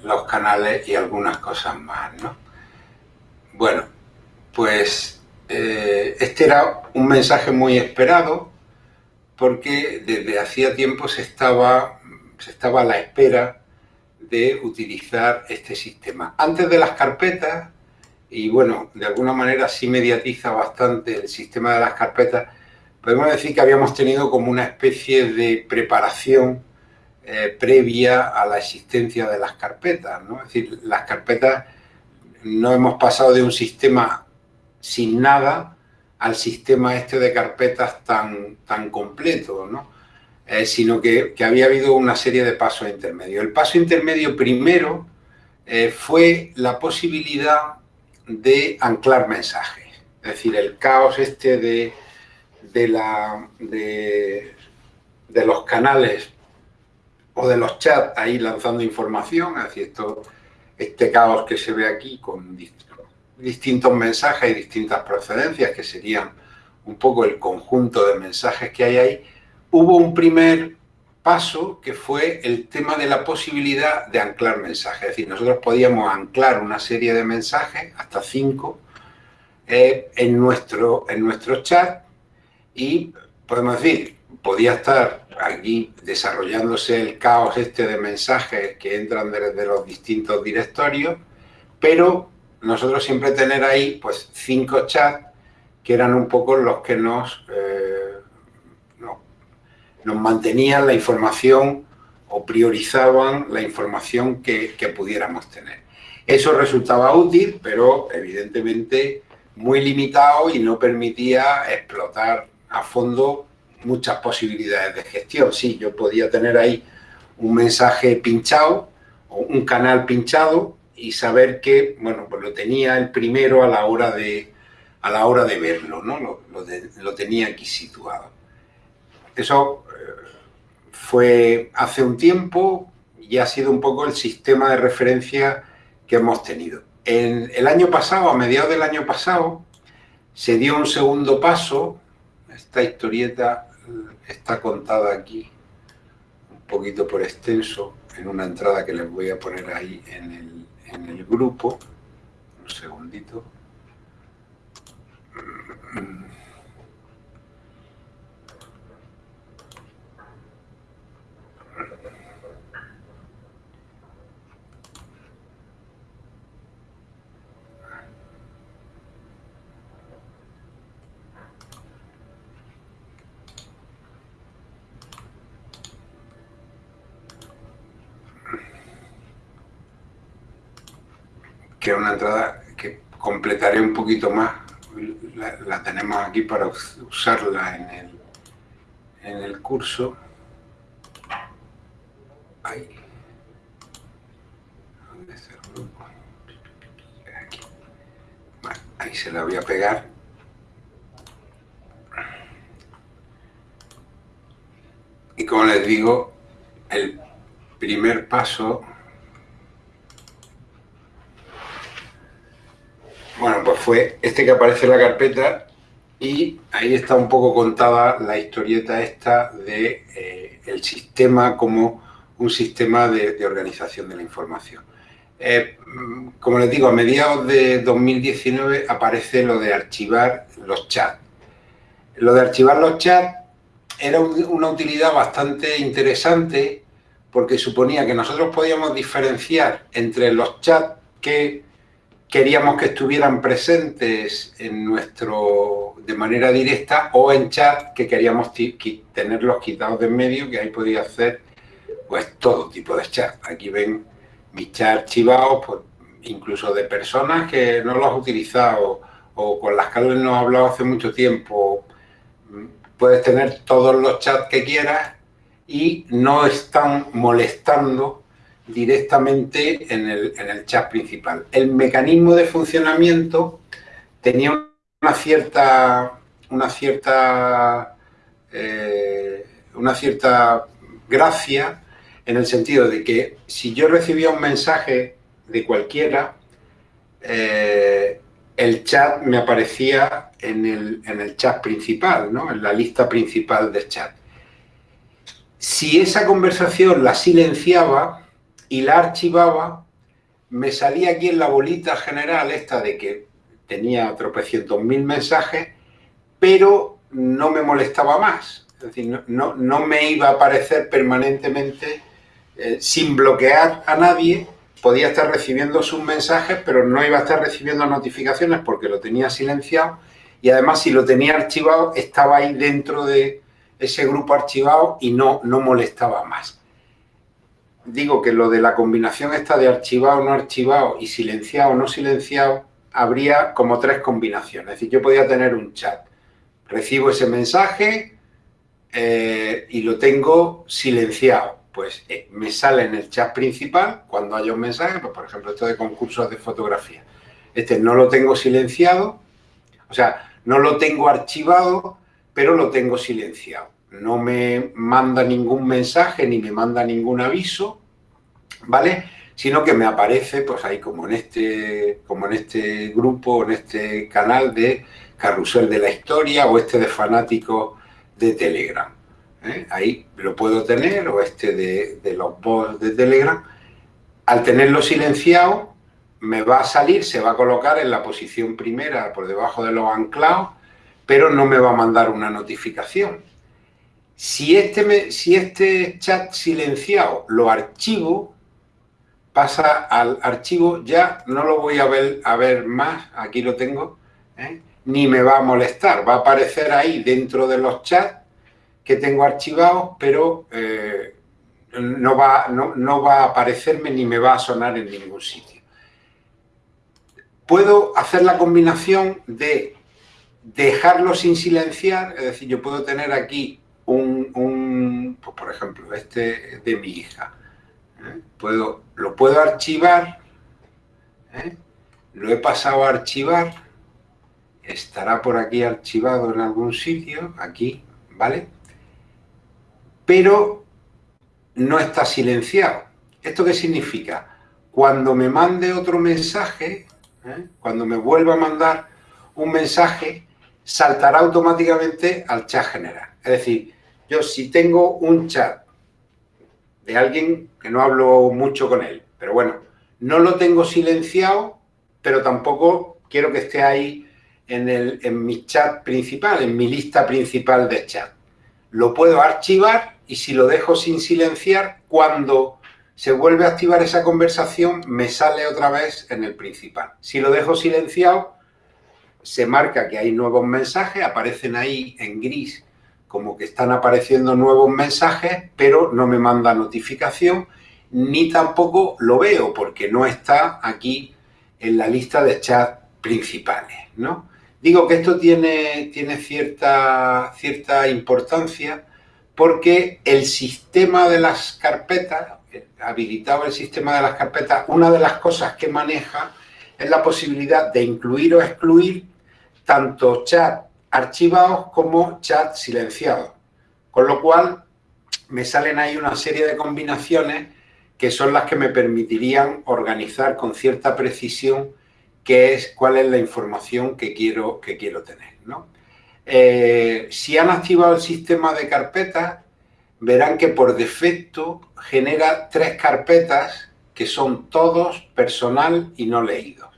Speaker 2: los canales y algunas cosas más, ¿no? Bueno, pues eh, este era un mensaje muy esperado porque desde hacía tiempo se estaba, se estaba a la espera de utilizar este sistema. Antes de las carpetas, y bueno, de alguna manera sí mediatiza bastante el sistema de las carpetas, podemos decir que habíamos tenido como una especie de preparación eh, previa a la existencia de las carpetas, ¿no? Es decir, las carpetas no hemos pasado de un sistema sin nada al sistema este de carpetas tan, tan completo, ¿no? Eh, sino que, había habido una serie de pasos intermedios. El paso intermedio primero eh, fue la posibilidad de anclar mensajes. Es decir, el caos este de, de, la, de, los canales o de los chats ahí lanzando información, decir, este caos que se ve aquí con distintos mensajes y distintas procedencias, que serían un poco el conjunto de mensajes que hay ahí, hubo un primer paso que fue el tema de la posibilidad de anclar mensajes. Es decir, nosotros podíamos anclar una serie de mensajes, hasta cinco, eh, en, nuestro, en nuestro chat y podemos decir, podía estar aquí desarrollándose el caos este de mensajes que entran desde los distintos directorios, pero nosotros siempre tener ahí pues cinco chats que eran un poco los que nos, eh, nos, mantenían la información o priorizaban la información que, que pudiéramos tener. Eso resultaba útil, pero evidentemente muy limitado y no permitía explotar a fondo muchas posibilidades de gestión. Sí, yo podía tener ahí un mensaje pinchado o un canal pinchado y saber que, bueno, pues lo tenía el primero a la hora de, a la hora de verlo, ¿no? Lo, tenía aquí situado. Eso eh, fue hace un tiempo y ha sido un poco el sistema de referencia que hemos tenido. En el año pasado, a mediados del año pasado, se dio un segundo paso. Esta historieta está contada aquí un poquito por extenso en una entrada que les voy a poner ahí en el, en el grupo. Un segundito. Que es una entrada que completaré un poquito más. La, tenemos aquí para usarla en el, en el curso. Ahí. ¿Dónde está el grupo? Ahí se la voy a pegar. Y como les digo, el primer paso Bueno, pues fue este que aparece en la carpeta y ahí está un poco contada la historieta esta de eh, el sistema como un sistema de, organización de la información. Eh, como les digo, a mediados de 2019 aparece lo de archivar los chats. Lo de archivar los chats era una utilidad bastante interesante porque suponía que nosotros podíamos diferenciar entre los chats que queríamos que estuvieran presentes en nuestro de manera directa o en chat que queríamos tenerlos quitados de en medio, que ahí podía hacer pues todo tipo de chat. Aquí ven mis chats archivados, pues, incluso de personas que no los has utilizado o con las que no he hablado hace mucho tiempo. Puedes tener todos los chats que quieras y no están molestando directamente en el, chat principal. El mecanismo de funcionamiento tenía una cierta, una cierta, eh, una cierta gracia en el sentido de que si yo recibía un mensaje de cualquiera, eh, el chat me aparecía en el, en el chat principal, ¿no? en la lista principal del chat. Si esa conversación la silenciaba, y la archivaba, me salía aquí en la bolita general esta de que tenía tropecientos mil mensajes, pero no me molestaba más. Es decir, no, no, me iba a aparecer permanentemente eh, sin bloquear a nadie, podía estar recibiendo sus mensajes, pero no iba a estar recibiendo notificaciones porque lo tenía silenciado. Y además si lo tenía archivado estaba ahí dentro de ese grupo archivado y no, no molestaba más digo que lo de la combinación esta de archivado, no archivado y silenciado, no silenciado, habría como tres combinaciones. Es decir, yo podía tener un chat, recibo ese mensaje eh, y lo tengo silenciado. Pues eh, me sale en el chat principal cuando haya un mensaje, pues, por ejemplo, esto de concursos de fotografía. Este no lo tengo silenciado, o sea, no lo tengo archivado, pero lo tengo silenciado no me manda ningún mensaje ni me manda ningún aviso, ¿vale? Sino que me aparece, pues ahí como en este, como en este grupo, en este canal de Carrusel de la Historia o este de fanáticos de Telegram. ¿eh? ahí lo puedo tener, o este de, de los bots de Telegram, al tenerlo silenciado, me va a salir, se va a colocar en la posición primera por debajo de los anclados, pero no me va a mandar una notificación. Si este, si este chat silenciado lo archivo, pasa al archivo, ya no lo voy a ver, a ver más, aquí lo tengo, ¿eh? ni me va a molestar, va a aparecer ahí dentro de los chats que tengo archivados, pero eh, no, va, no, va a aparecerme ni me va a sonar en ningún sitio. Puedo hacer la combinación de dejarlo sin silenciar, es decir, yo puedo tener aquí un, pues por ejemplo, este de mi hija. ¿eh? Puedo, lo puedo archivar, ¿eh? lo he pasado a archivar, estará por aquí archivado en algún sitio, aquí, ¿vale? Pero no está silenciado. ¿Esto qué significa? Cuando me mande otro mensaje, ¿eh? cuando me vuelva a mandar un mensaje, saltará automáticamente al chat general. Es decir, yo si tengo un chat de alguien que no hablo mucho con él, pero bueno, no lo tengo silenciado, pero tampoco quiero que esté ahí en, el, en mi chat principal, en mi lista principal de chat. Lo puedo archivar y si lo dejo sin silenciar, cuando se vuelve a activar esa conversación, me sale otra vez en el principal. Si lo dejo silenciado, se marca que hay nuevos mensajes, aparecen ahí en gris como que están apareciendo nuevos mensajes, pero no me manda notificación, ni tampoco lo veo porque no está aquí en la lista de chat principales, ¿no? Digo que esto tiene, tiene cierta, cierta importancia porque el sistema de las carpetas, habilitado el sistema de las carpetas, una de las cosas que maneja es la posibilidad de incluir o excluir tanto chat archivados como chat silenciados. Con lo cual me salen ahí una serie de combinaciones que son las que me permitirían organizar con cierta precisión qué es, cuál es la información que quiero, que quiero tener. Eh, si han activado el sistema de carpetas, verán que por defecto genera tres carpetas que son todos personal y no leídos.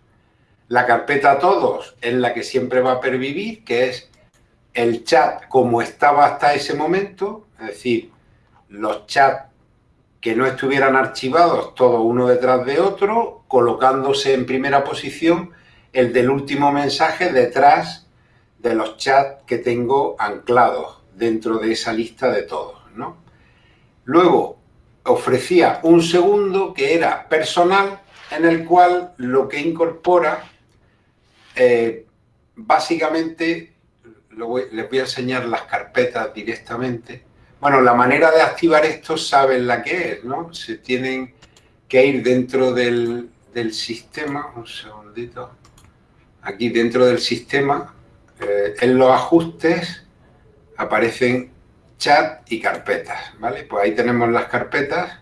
Speaker 2: La carpeta todos es la que siempre va a pervivir, que es el chat como estaba hasta ese momento, es decir, los chats que no estuvieran archivados todos uno detrás de otro, colocándose en primera posición el del último mensaje detrás de los chats que tengo anclados dentro de esa lista de todos. ¿no? Luego ofrecía un segundo que era personal, en el cual lo que incorpora eh, básicamente les voy a enseñar las carpetas directamente. Bueno, la manera de activar esto saben la que es, ¿no? Se tienen que ir dentro del, sistema, un segundito, aquí dentro del sistema, eh, en los ajustes aparecen chat y carpetas, ¿vale? Pues ahí tenemos las carpetas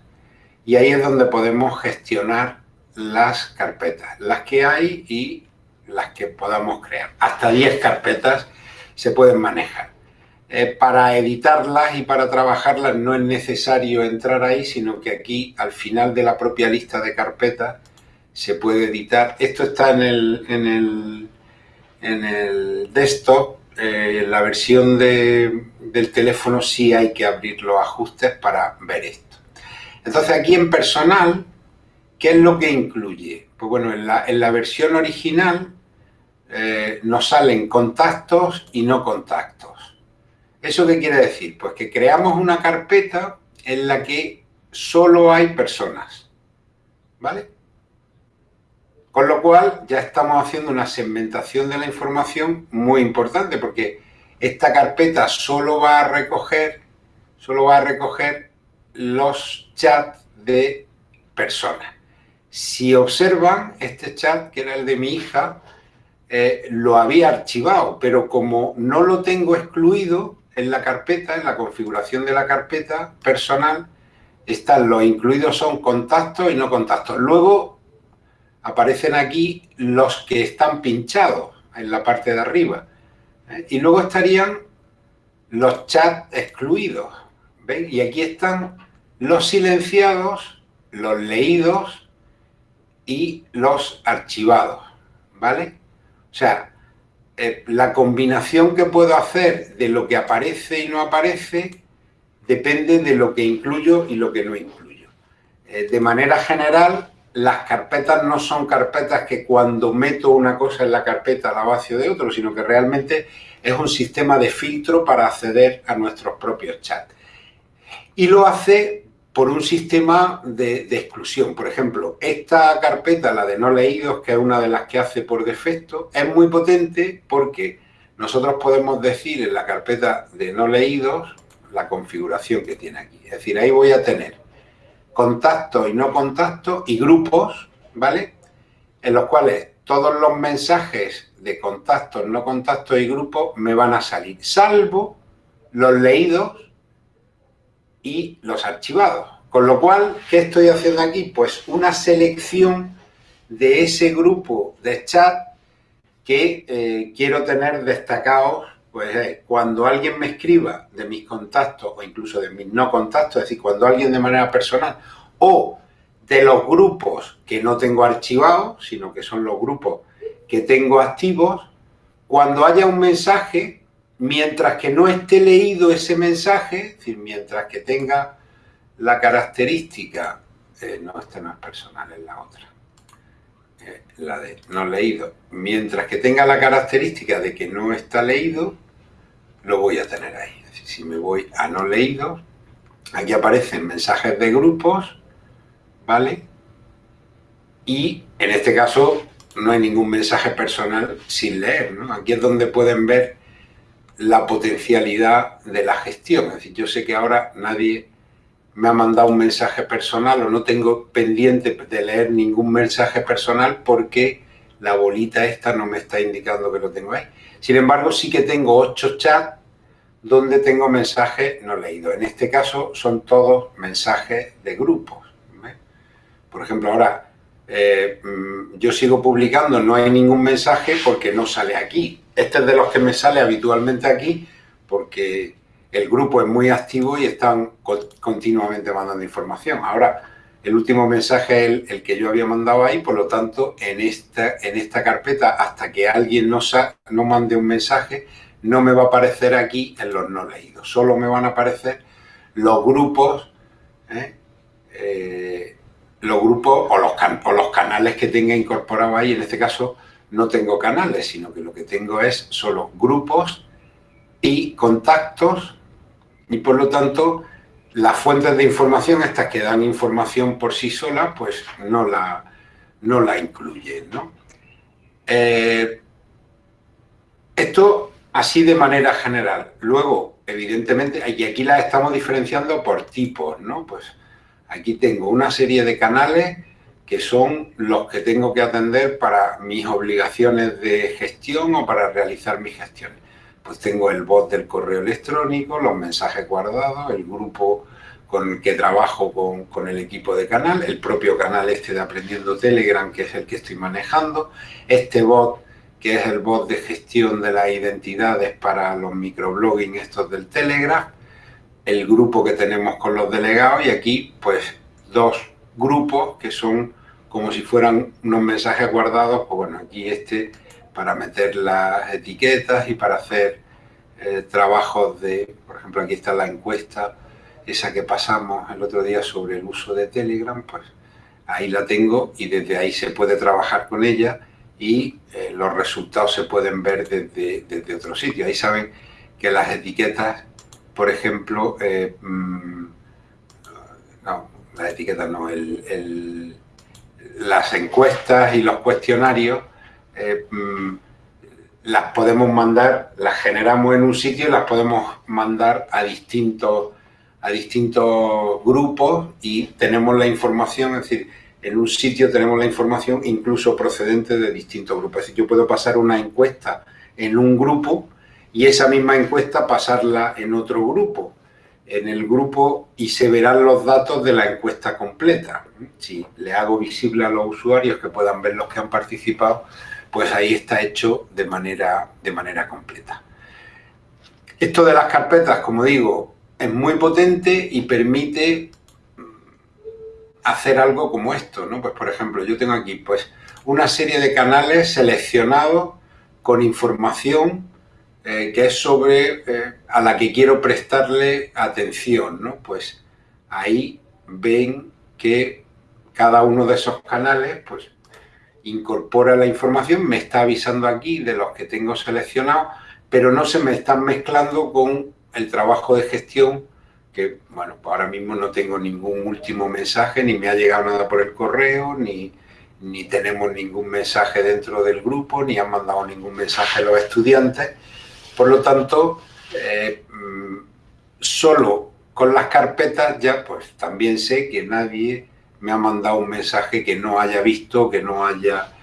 Speaker 2: y ahí es donde podemos gestionar las carpetas, las que hay y las que podamos crear. Hasta 10 carpetas se pueden manejar. Eh, para editarlas y para trabajarlas no es necesario entrar ahí, sino que aquí al final de la propia lista de carpetas se puede editar. Esto está en el, en el, en el desktop, eh, en la versión de, del teléfono sí hay que abrir los ajustes para ver esto. Entonces aquí en personal, ¿qué es lo que incluye? Pues bueno, en la, en la versión original eh, nos salen contactos y no contactos. ¿Eso qué quiere decir? Pues que creamos una carpeta en la que solo hay personas, ¿vale? Con lo cual ya estamos haciendo una segmentación de la información muy importante porque esta carpeta solo va a recoger, solo va a recoger los chats de personas. Si observan este chat, que era el de mi hija, eh, lo había archivado, pero como no lo tengo excluido en la carpeta, en la configuración de la carpeta personal, están los incluidos son contactos y no contactos. Luego aparecen aquí los que están pinchados en la parte de arriba. ¿eh? Y luego estarían los chats excluidos. ¿Veis? Y aquí están los silenciados, los leídos y los archivados, ¿vale? O sea, eh, la combinación que puedo hacer de lo que aparece y no aparece depende de lo que incluyo y lo que no incluyo. Eh, de manera general, las carpetas no son carpetas que cuando meto una cosa en la carpeta la vacío de otro, sino que realmente es un sistema de filtro para acceder a nuestros propios chats. Y lo hace por un sistema de, exclusión. Por ejemplo, esta carpeta, la de no leídos, que es una de las que hace por defecto, es muy potente porque nosotros podemos decir en la carpeta de no leídos la configuración que tiene aquí. Es decir, ahí voy a tener contactos y no contactos y grupos, ¿vale? En los cuales todos los mensajes de contactos, no contactos y grupos me van a salir, salvo los leídos y los archivados. Con lo cual, ¿qué estoy haciendo aquí? Pues una selección de ese grupo de chat que eh, quiero tener destacados, pues eh, cuando alguien me escriba de mis contactos o incluso de mis no contactos, es decir, cuando alguien de manera personal o de los grupos que no tengo archivados, sino que son los grupos que tengo activos, cuando haya un mensaje mientras que no esté leído ese mensaje, es decir, mientras que tenga la característica, eh, no, esta no es personal, es la otra, eh, la de no leído, mientras que tenga la característica de que no está leído, lo voy a tener ahí. Si me voy a no leído, aquí aparecen mensajes de grupos, ¿vale? Y en este caso no hay ningún mensaje personal sin leer, ¿no? Aquí es donde pueden ver la potencialidad de la gestión. Es decir, yo sé que ahora nadie me ha mandado un mensaje personal o no tengo pendiente de leer ningún mensaje personal porque la bolita esta no me está indicando que lo tengo ahí. Sin embargo, sí que tengo ocho chats donde tengo mensajes no leídos. En este caso son todos mensajes de grupos. Por ejemplo, ahora eh, mm, yo sigo publicando, no hay ningún mensaje porque no sale aquí. Este es de los que me sale habitualmente aquí porque el grupo es muy activo y están continuamente mandando información. Ahora, el último mensaje es el, que yo había mandado ahí, por lo tanto, en esta, en esta carpeta, hasta que alguien no, no mande un mensaje, no me va a aparecer aquí en los no leídos. Solo me van a aparecer los grupos, ¿eh? Eh, los grupos o los, o los canales que tenga incorporado ahí, en este caso, no tengo canales, sino que lo que tengo es solo grupos y contactos y por lo tanto las fuentes de información, estas que dan información por sí solas, pues no la, no la incluyen. ¿no? Eh, esto así de manera general. Luego, evidentemente, y aquí las estamos diferenciando por tipos, ¿no? Pues aquí tengo una serie de canales que son los que tengo que atender para mis obligaciones de gestión o para realizar mis gestiones. Pues tengo el bot del correo electrónico, los mensajes guardados, el grupo con el que trabajo con, con, el equipo de canal, el propio canal este de Aprendiendo Telegram, que es el que estoy manejando, este bot, que es el bot de gestión de las identidades para los microblogging estos del Telegram, el grupo que tenemos con los delegados y aquí pues dos grupos que son como si fueran unos mensajes guardados, pues bueno, aquí este para meter las etiquetas y para hacer eh, trabajos de, por ejemplo, aquí está la encuesta, esa que pasamos el otro día sobre el uso de Telegram, pues ahí la tengo y desde ahí se puede trabajar con ella y eh, los resultados se pueden ver desde, desde, otro sitio. Ahí saben que las etiquetas, por ejemplo, eh, mm, no, las etiquetas no, el las encuestas y los cuestionarios eh, mm, las podemos mandar, las generamos en un sitio y las podemos mandar a distintos, a distintos grupos y tenemos la información, es decir, en un sitio tenemos la información incluso procedente de distintos grupos. Es decir, yo puedo pasar una encuesta en un grupo y esa misma encuesta pasarla en otro grupo en el grupo y se verán los datos de la encuesta completa. Si le hago visible a los usuarios que puedan ver los que han participado, pues ahí está hecho de manera, de manera completa. Esto de las carpetas, como digo, es muy potente y permite hacer algo como esto, ¿no? Pues por ejemplo, yo tengo aquí pues una serie de canales seleccionados con información eh, que es sobre eh, a la que quiero prestarle atención, ¿no? Pues ahí ven que cada uno de esos canales pues incorpora la información, me está avisando aquí de los que tengo seleccionados, pero no se me están mezclando con el trabajo de gestión que, bueno, pues ahora mismo no tengo ningún último mensaje, ni me ha llegado nada por el correo, ni, ni tenemos ningún mensaje dentro del grupo, ni han mandado ningún mensaje los estudiantes. Por lo tanto, eh, mm, solo con las carpetas ya pues también sé que nadie me ha mandado un mensaje que no haya visto, que no haya,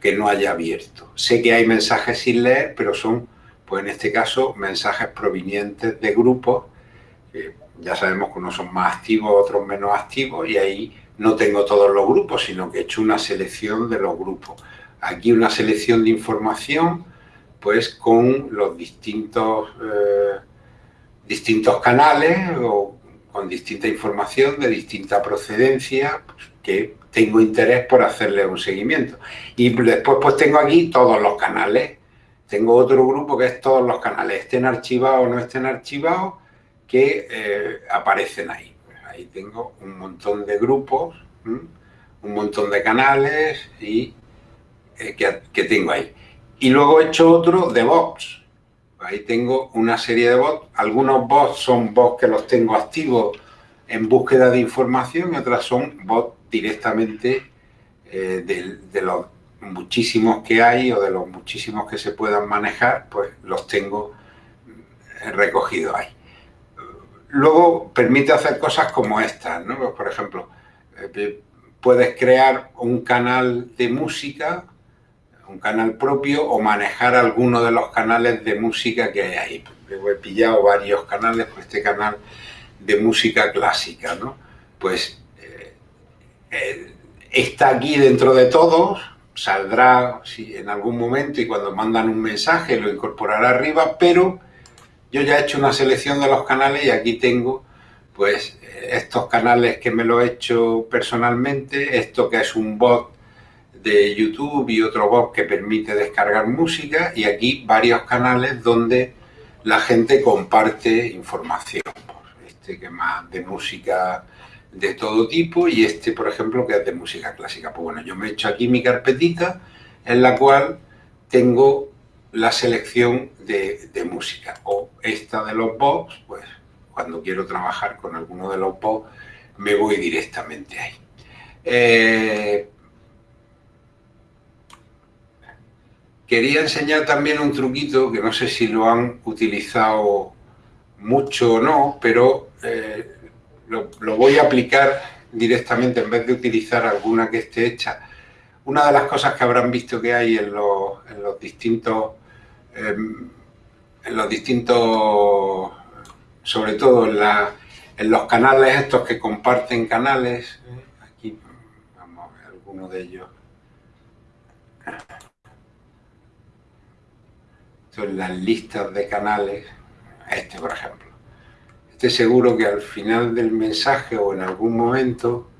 Speaker 2: que no haya abierto. Sé que hay mensajes sin leer, pero son, pues en este caso, mensajes provenientes de grupos. ya sabemos que unos son más activos, otros menos activos, y ahí no tengo todos los grupos, sino que he hecho una selección de los grupos. Aquí una selección de información, pues con los distintos, eh, distintos canales o con distinta información de distinta procedencia pues, que tengo interés por hacerle un seguimiento. Y después pues tengo aquí todos los canales. Tengo otro grupo que es todos los canales, estén archivados o no estén archivados, que eh, aparecen ahí. Ahí tengo un montón de grupos, un montón de canales y eh, que, que, tengo ahí. Y luego he hecho otro de bots. Ahí tengo una serie de bots. Algunos bots son bots que los tengo activos en búsqueda de información y otras son bots directamente eh, de, los muchísimos que hay o de los muchísimos que se puedan manejar, pues los tengo eh, recogidos ahí. Luego permite hacer cosas como estas, ¿no? Pues, por ejemplo, eh, puedes crear un canal de música un canal propio o manejar alguno de los canales de música que hay ahí. He pillado varios canales, pues este canal de música clásica, ¿no? Pues eh, eh, está aquí dentro de todos, saldrá en algún momento y cuando mandan un mensaje lo incorporará arriba, pero yo ya he hecho una selección de los canales y aquí tengo pues estos canales que me lo he hecho personalmente, esto que es un bot de YouTube y otro bot que permite descargar música y aquí varios canales donde la gente comparte información. Este que más de música de todo tipo y este, por ejemplo, que es de música clásica. Pues bueno, yo me he hecho aquí mi carpetita en la cual tengo la selección de, música. O esta de los bots, pues cuando quiero trabajar con alguno de los bots, me voy directamente ahí. Eh, Quería enseñar también un truquito que no sé si lo han utilizado mucho o no, pero eh, lo, voy a aplicar directamente en vez de utilizar alguna que esté hecha. Una de las cosas que habrán visto que hay en los, distintos, em, en los distintos, sobre todo en, en los canales estos que comparten canales, ¿eh? aquí vamos a ver alguno de ellos. En las listas de canales, este por ejemplo. Este seguro que al final del mensaje o en algún momento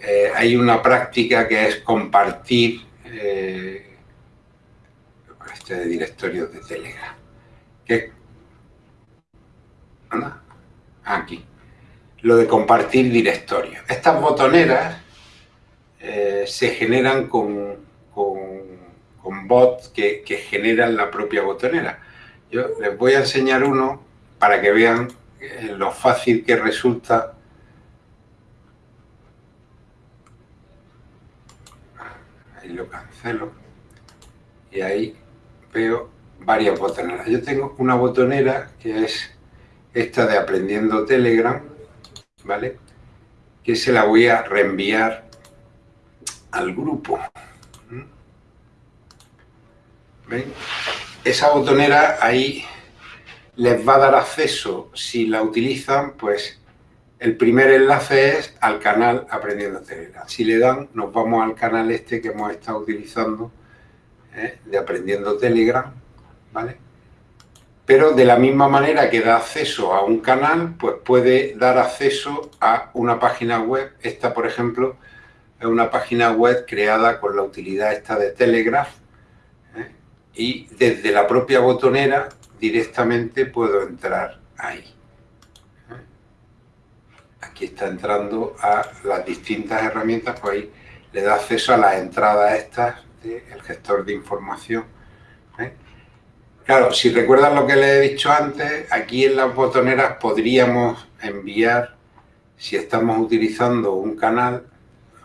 Speaker 2: eh, hay una práctica que es compartir eh, este de directorios de Telegram. Que, Aquí. Lo de compartir directorios. Estas botoneras eh, se generan con bots que, generan la propia botonera. Yo les voy a enseñar uno para que vean eh, lo fácil que resulta ahí lo cancelo y ahí veo varias botoneras. Yo tengo una botonera que es esta de Aprendiendo Telegram, ¿vale? Que se la voy a reenviar al grupo. Esa botonera ahí les va a dar acceso, si la utilizan, pues el primer enlace es al canal Aprendiendo Telegram. Si le dan, nos vamos al canal este que hemos estado utilizando, ¿eh? de Aprendiendo Telegram, ¿vale? pero de la misma manera que da acceso a un canal, pues puede dar acceso a una página web. Esta, por ejemplo, es una página web creada con la utilidad esta de Telegraph. Y desde la propia botonera directamente puedo entrar ahí. Aquí está entrando a las distintas herramientas, pues ahí le da acceso a las entradas estas del gestor de información. ¿eh? Claro, si recuerdan lo que les he dicho antes, aquí en las botoneras podríamos enviar, si estamos utilizando un canal,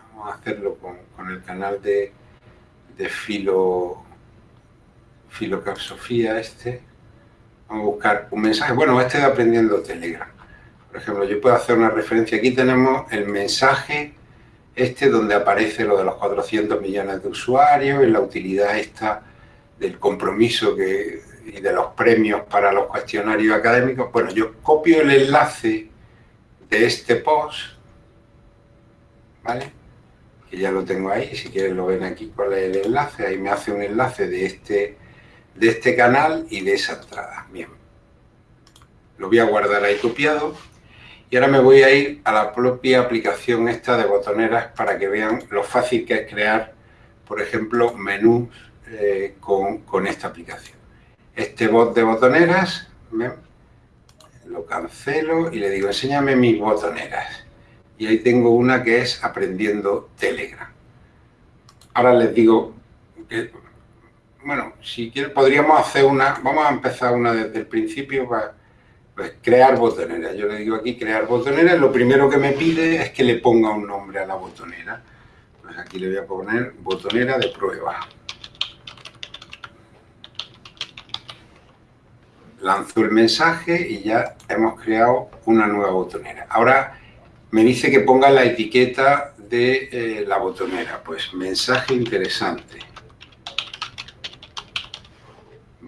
Speaker 2: vamos a hacerlo con, el canal de, de filo, filocapsofía este, vamos a buscar un mensaje, bueno, este de aprendiendo Telegram. Por ejemplo, yo puedo hacer una referencia, aquí tenemos el mensaje este donde aparece lo de los 400 millones de usuarios y la utilidad esta del compromiso que y de los premios para los cuestionarios académicos, bueno, yo copio el enlace de este post, ¿vale? Que ya lo tengo ahí, si quieren lo ven aquí cuál es el enlace, ahí me hace un enlace de este, de este canal y de esa entrada. Bien, lo voy a guardar ahí copiado y ahora me voy a ir a la propia aplicación esta de botoneras para que vean lo fácil que es crear, por ejemplo, menús eh, con, con esta aplicación este bot de botoneras, lo cancelo y le digo, enséñame mis botoneras. Y ahí tengo una que es aprendiendo Telegram. Ahora les digo que, bueno, si quieren podríamos hacer una, vamos a empezar una desde el principio para pues, crear botoneras. Yo le digo aquí crear botoneras, lo primero que me pide es que le ponga un nombre a la botonera. Pues aquí le voy a poner botonera de prueba. lanzo el mensaje y ya hemos creado una nueva botonera. Ahora me dice que ponga la etiqueta de eh, la botonera, pues mensaje interesante.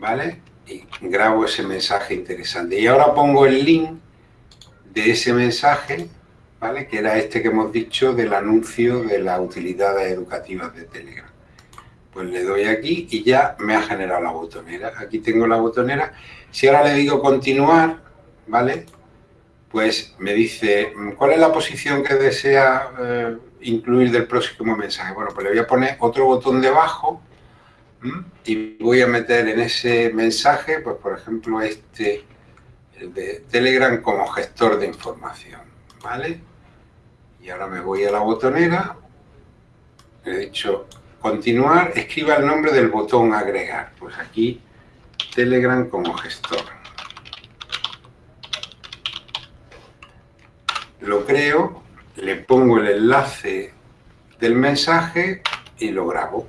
Speaker 2: ¿Vale? Y grabo ese mensaje interesante. Y ahora pongo el link de ese mensaje, ¿vale? Que era este que hemos dicho del anuncio de las utilidades educativas de Telegram. Pues le doy aquí y ya me ha generado la botonera. Aquí tengo la botonera si ahora le digo continuar, ¿vale? Pues me dice, ¿cuál es la posición que desea eh, incluir del próximo mensaje? Bueno, pues le voy a poner otro botón debajo y voy a meter en ese mensaje, pues por ejemplo, este de Telegram como gestor de información, ¿vale? Y ahora me voy a la botonera, he dicho continuar, escriba el nombre del botón agregar. Pues aquí Telegram como gestor. Lo creo, le pongo el enlace del mensaje y lo grabo.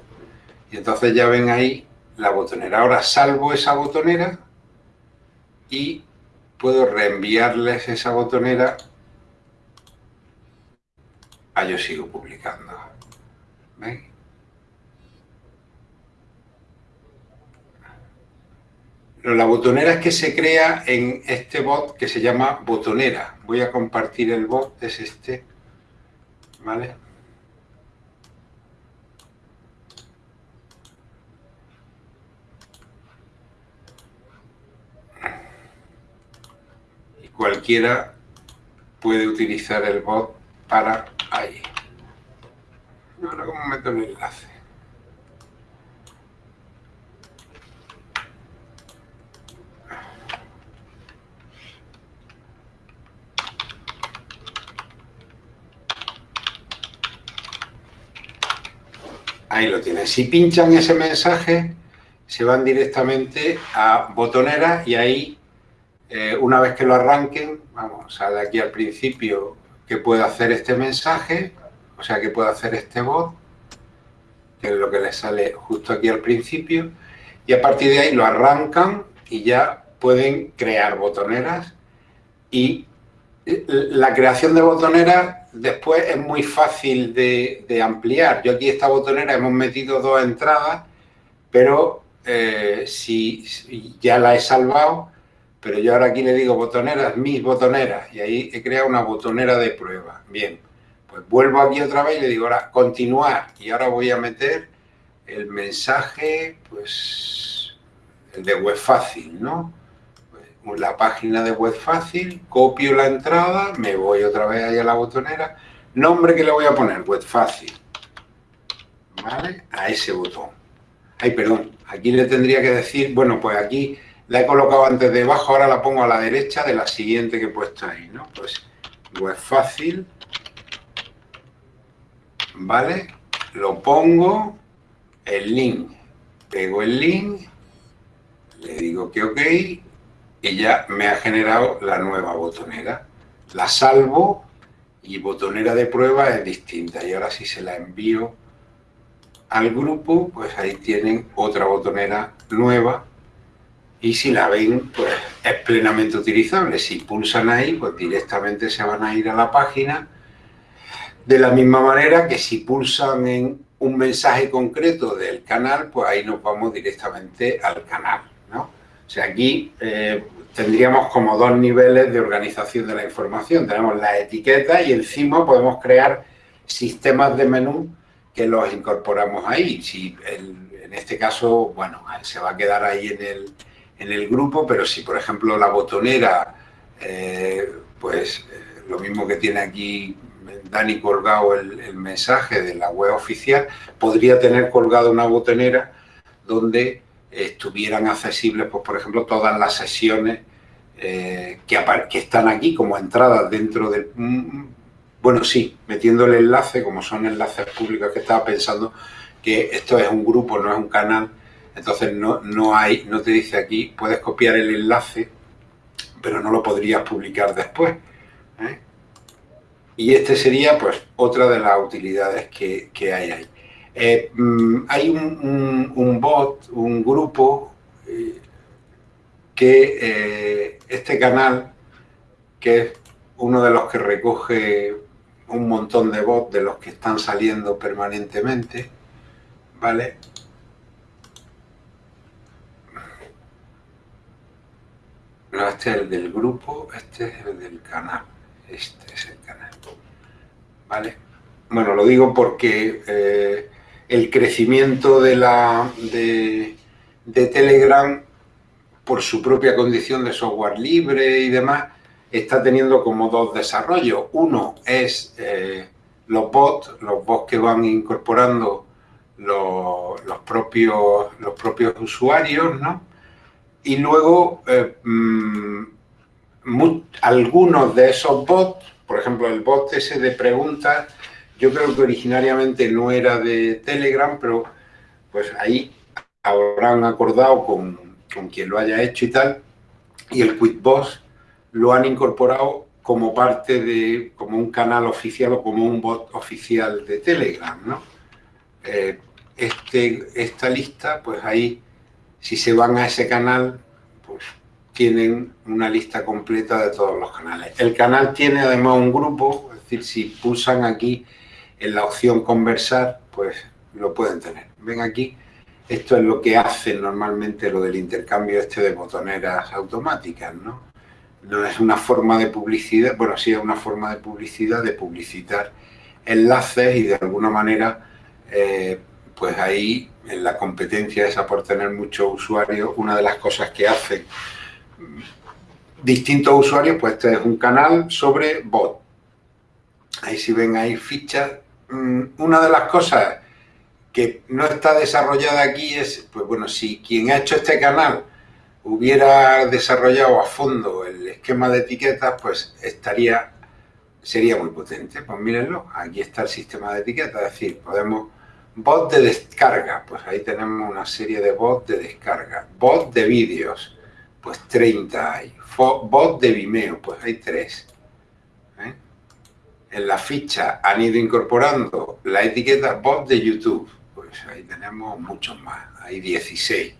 Speaker 2: Y entonces ya ven ahí la botonera. Ahora salvo esa botonera y puedo reenviarles esa botonera a yo sigo publicando. ¿Ven? la botonera es que se crea en este bot que se llama botonera. Voy a compartir el bot, es este, ¿vale? Cualquiera puede utilizar el bot para ahí. Ahora, ¿cómo meto el enlace? Ahí lo tienes. Si pinchan ese mensaje, se van directamente a botonera y ahí, eh, una vez que lo arranquen, vamos, sale aquí al principio que puede hacer este mensaje, o sea, que puede hacer este bot, que es lo que les sale justo aquí al principio, y a partir de ahí lo arrancan y ya pueden crear botoneras y la creación de botoneras después es muy fácil de, ampliar. Yo aquí esta botonera hemos metido dos entradas, pero eh, si, ya la he salvado, pero yo ahora aquí le digo botoneras, mis botoneras, y ahí he creado una botonera de prueba. Bien, pues vuelvo aquí otra vez y le digo ahora continuar, y ahora voy a meter el mensaje, pues el de web fácil, ¿no? la página de web fácil, copio la entrada, me voy otra vez ahí a la botonera, nombre que le voy a poner, web fácil, ¿vale? A ese botón. Ay, perdón, aquí le tendría que decir, bueno, pues aquí la he colocado antes debajo, ahora la pongo a la derecha de la siguiente que he puesto ahí, ¿no? Pues web fácil, ¿vale? Lo pongo, el link, pego el link, le digo que ok y ya me ha generado la nueva botonera. La salvo y botonera de prueba es distinta y ahora si se la envío al grupo, pues ahí tienen otra botonera nueva y si la ven, pues es plenamente utilizable. Si pulsan ahí, pues directamente se van a ir a la página de la misma manera que si pulsan en un mensaje concreto del canal, pues ahí nos vamos directamente al canal, ¿no? O sea, aquí eh, tendríamos como dos niveles de organización de la información. Tenemos la etiqueta y encima podemos crear sistemas de menú que los incorporamos ahí. Si en este caso, bueno, se va a quedar ahí en el, en el grupo, pero si por ejemplo la botonera, eh, pues eh, lo mismo que tiene aquí Dani colgado el, mensaje de la web oficial, podría tener colgado una botonera donde estuvieran accesibles, pues por ejemplo, todas las sesiones eh, que, están aquí como entradas dentro del... Mm, bueno, sí, metiendo el enlace, como son enlaces públicos que estaba pensando, que esto es un grupo, no es un canal, entonces no, no hay, no te dice aquí, puedes copiar el enlace, pero no lo podrías publicar después. ¿eh? Y este sería pues otra de las utilidades que, hay ahí. Eh, mm, hay un, bot, un grupo eh, que este canal, que es uno de los que recoge un montón de bots de los que están saliendo permanentemente, ¿vale? No, este es el del grupo, este es el del canal. Este es el canal. ¿Vale? Bueno, lo digo porque eh, el crecimiento de, Telegram, por su propia condición de software libre y demás, está teniendo como dos desarrollos. Uno es eh, los bots, los bots que van incorporando los propios usuarios, ¿no? Y luego eh, mm, algunos de esos bots, por ejemplo el bot ese de preguntas, yo creo que originariamente no era de Telegram, pero pues ahí habrán acordado con, quien lo haya hecho y tal, y el QuickBoss lo han incorporado como parte de, como un canal oficial o como un bot oficial de Telegram, ¿no? Eh, este, esta lista, pues ahí si se van a ese canal, pues tienen una lista completa de todos los canales. El canal tiene además un grupo, es decir, si pulsan aquí en la opción conversar, pues lo pueden tener. Ven aquí, esto es lo que hace normalmente lo del intercambio este de botoneras automáticas, ¿no? No es una forma de publicidad, bueno, sí es una forma de publicidad, de publicitar enlaces y de alguna manera, eh, pues ahí en la competencia esa por tener muchos usuarios, una de las cosas que hacen distintos usuarios, pues este es un canal sobre bot. Ahí si ven ahí fichas. Mm, una de las cosas que no está desarrollada aquí es, pues bueno, si quien ha hecho este canal hubiera desarrollado a fondo el esquema de etiquetas, pues estaría, sería muy potente. Pues mírenlo, aquí está el sistema de etiquetas, es decir, podemos Bot de descarga, pues ahí tenemos una serie de bots de descarga. Bot de vídeos, pues 30 hay. Bot de Vimeo, pues hay 3. ¿eh? En la ficha han ido incorporando la etiqueta bot de YouTube, pues ahí tenemos muchos más, hay 16.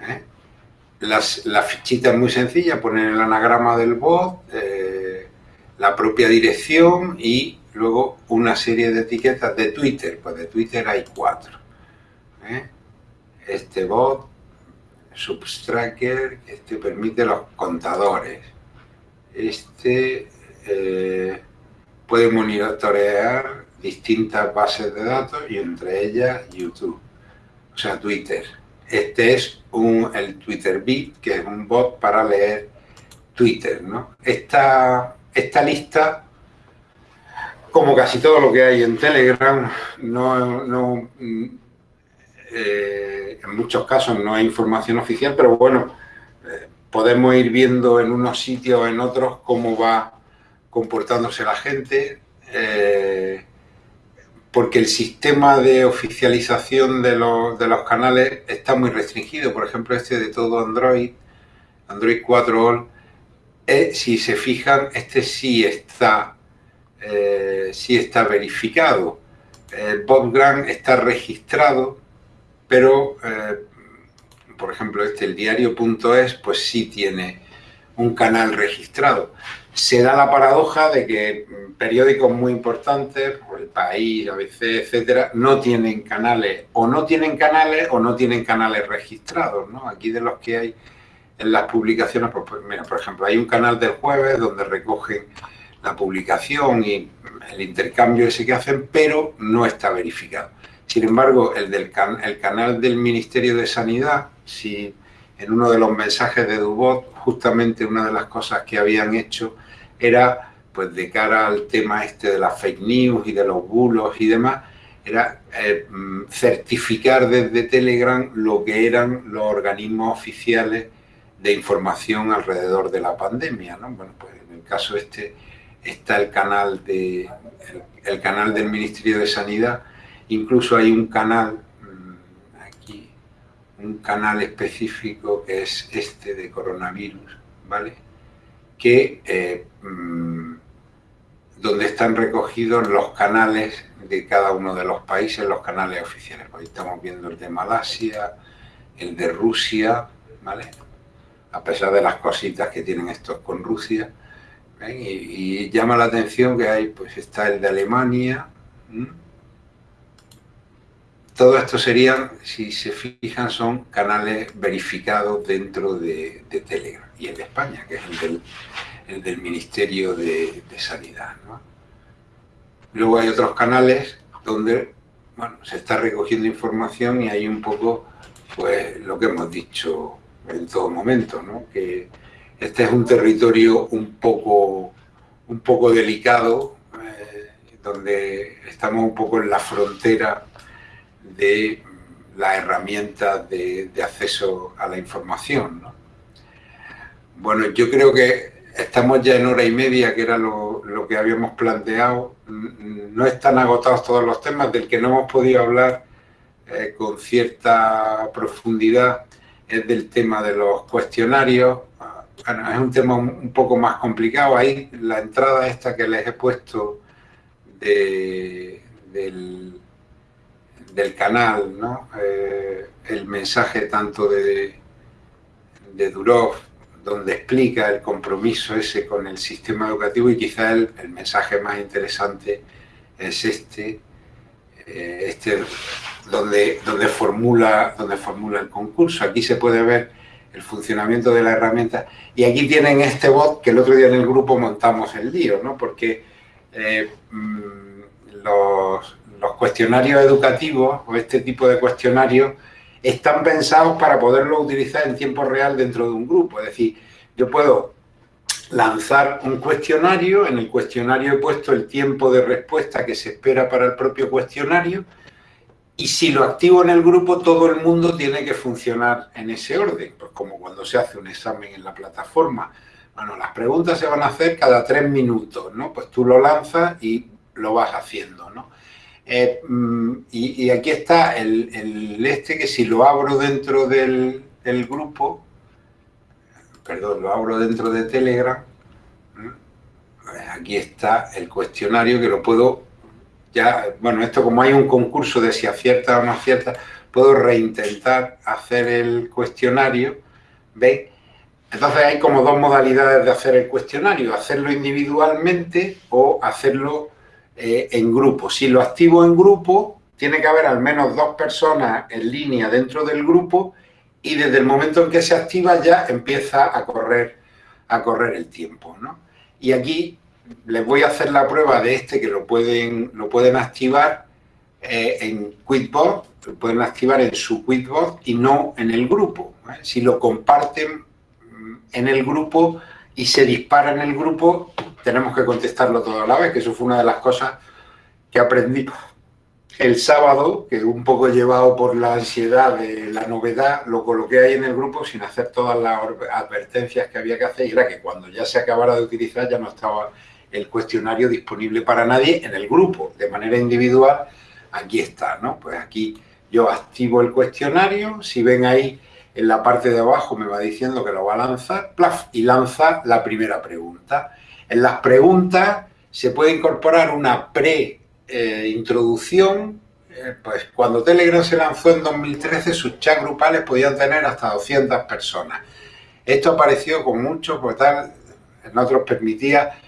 Speaker 2: ¿eh? la fichita es muy sencilla, poner el anagrama del bot, eh, la propia dirección y Luego una serie de etiquetas de Twitter, pues de Twitter hay cuatro. ¿eh? Este bot, Substracker, este permite los contadores. Este eh, puede monitorear distintas bases de datos y entre ellas YouTube, o sea Twitter. Este es un, el Twitter Bit, que es un bot para leer Twitter. ¿no? Esta, esta lista, como casi todo lo que hay en Telegram, no, eh, en muchos casos no hay información oficial, pero bueno, eh, podemos ir viendo en unos sitios o en otros cómo va comportándose la gente. Eh, porque el sistema de oficialización de los, de los, canales está muy restringido. Por ejemplo, este de todo Android, Android 4 All, si se fijan, este sí está, eh, sí está verificado. El Bob Grant está registrado, pero, eh, por ejemplo, este, el diario.es, pues sí tiene un canal registrado se da la paradoja de que periódicos muy importantes, El País, ABC, etcétera, no tienen canales, o no tienen canales o no tienen canales registrados, ¿no? Aquí de los que hay en las publicaciones, pues, pues, mira, por ejemplo, hay un canal del jueves donde recogen la publicación y el intercambio ese que hacen, pero no está verificado. Sin embargo, el del el canal del Ministerio de Sanidad, si en uno de los mensajes de Dubot, justamente una de las cosas que habían hecho era, pues de cara al tema este de las fake news y de los bulos y demás, era eh, mm, certificar desde Telegram lo que eran los organismos oficiales de información alrededor de la pandemia, ¿no? Bueno, pues en el caso este está el canal, de, el, canal del Ministerio de Sanidad, incluso hay un canal, mm, aquí, un canal específico que es este de coronavirus, ¿vale? que eh, mm, donde están recogidos los canales de cada uno de los países, los canales oficiales. Hoy estamos viendo el de Malasia, el de Rusia, ¿vale? A pesar de las cositas que tienen estos con Rusia. Y, llama la atención que hay, pues está el de Alemania. Todo esto serían, si se fijan, son canales verificados dentro de, de Telegram y el de España, que es el del, Ministerio de, Sanidad. Luego hay otros canales donde bueno, se está recogiendo información y hay un poco pues, lo que hemos dicho en todo momento, ¿no? que este es un territorio un poco, un poco delicado, eh, donde estamos un poco en la frontera de las herramientas de, acceso a la información. ¿no? Bueno, yo creo que estamos ya en hora y media, que era lo, que habíamos planteado. No están agotados todos los temas, del que no hemos podido hablar eh, con cierta profundidad es del tema de los cuestionarios. Es un tema un, poco más complicado. Ahí la entrada esta que les he puesto del, canal, ¿no? Eh, el mensaje tanto de, de Durov donde explica el compromiso ese con el sistema educativo y quizá el, mensaje más interesante es este, eh, este donde, donde, formula, donde formula el concurso. Aquí se puede ver el funcionamiento de la herramienta y aquí tienen este bot que el otro día en el grupo montamos el lío, ¿no? porque eh, mm, los, los cuestionarios educativos o este tipo de cuestionarios están pensados para poderlo utilizar en tiempo real dentro de un grupo. Es decir, yo puedo lanzar un cuestionario, en el cuestionario he puesto el tiempo de respuesta que se espera para el propio cuestionario y si lo activo en el grupo, todo el mundo tiene que funcionar en ese orden, pues como cuando se hace un examen en la plataforma. Bueno, las preguntas se van a hacer cada tres minutos, ¿no? Pues tú lo lanzas y lo vas haciendo, ¿no? Eh, mm, y, aquí está el, este que si lo abro dentro del, grupo, perdón, lo abro dentro de Telegram, pues aquí está el cuestionario que lo puedo, ya, bueno, esto como hay un concurso de si acierta o no acierta, puedo reintentar hacer el cuestionario, ¿veis? Entonces hay como dos modalidades de hacer el cuestionario, hacerlo individualmente o hacerlo eh, en grupo. Si lo activo en grupo, tiene que haber al menos dos personas en línea dentro del grupo y desde el momento en que se activa ya empieza a correr, a correr el tiempo. Y aquí les voy a hacer la prueba de este que lo pueden, lo pueden activar eh, en Quitboard, lo pueden activar en su Quitboard y no en el grupo. Si lo comparten mm, en el grupo, y se dispara en el grupo, tenemos que contestarlo todo a la vez, que eso fue una de las cosas que aprendí el sábado, que un poco llevado por la ansiedad de la novedad, lo coloqué ahí en el grupo sin hacer todas las advertencias que había que hacer y era que cuando ya se acabara de utilizar ya no estaba el cuestionario disponible para nadie en el grupo, de manera individual, aquí está, ¿no? Pues aquí yo activo el cuestionario, si ven ahí en la parte de abajo me va diciendo que lo va a lanzar, y lanza la primera pregunta. En las preguntas se puede incorporar una pre-introducción, eh, pues cuando Telegram se lanzó en 2013 sus chats grupales podían tener hasta 200 personas. Esto apareció con mucho, pues tal, en otros permitía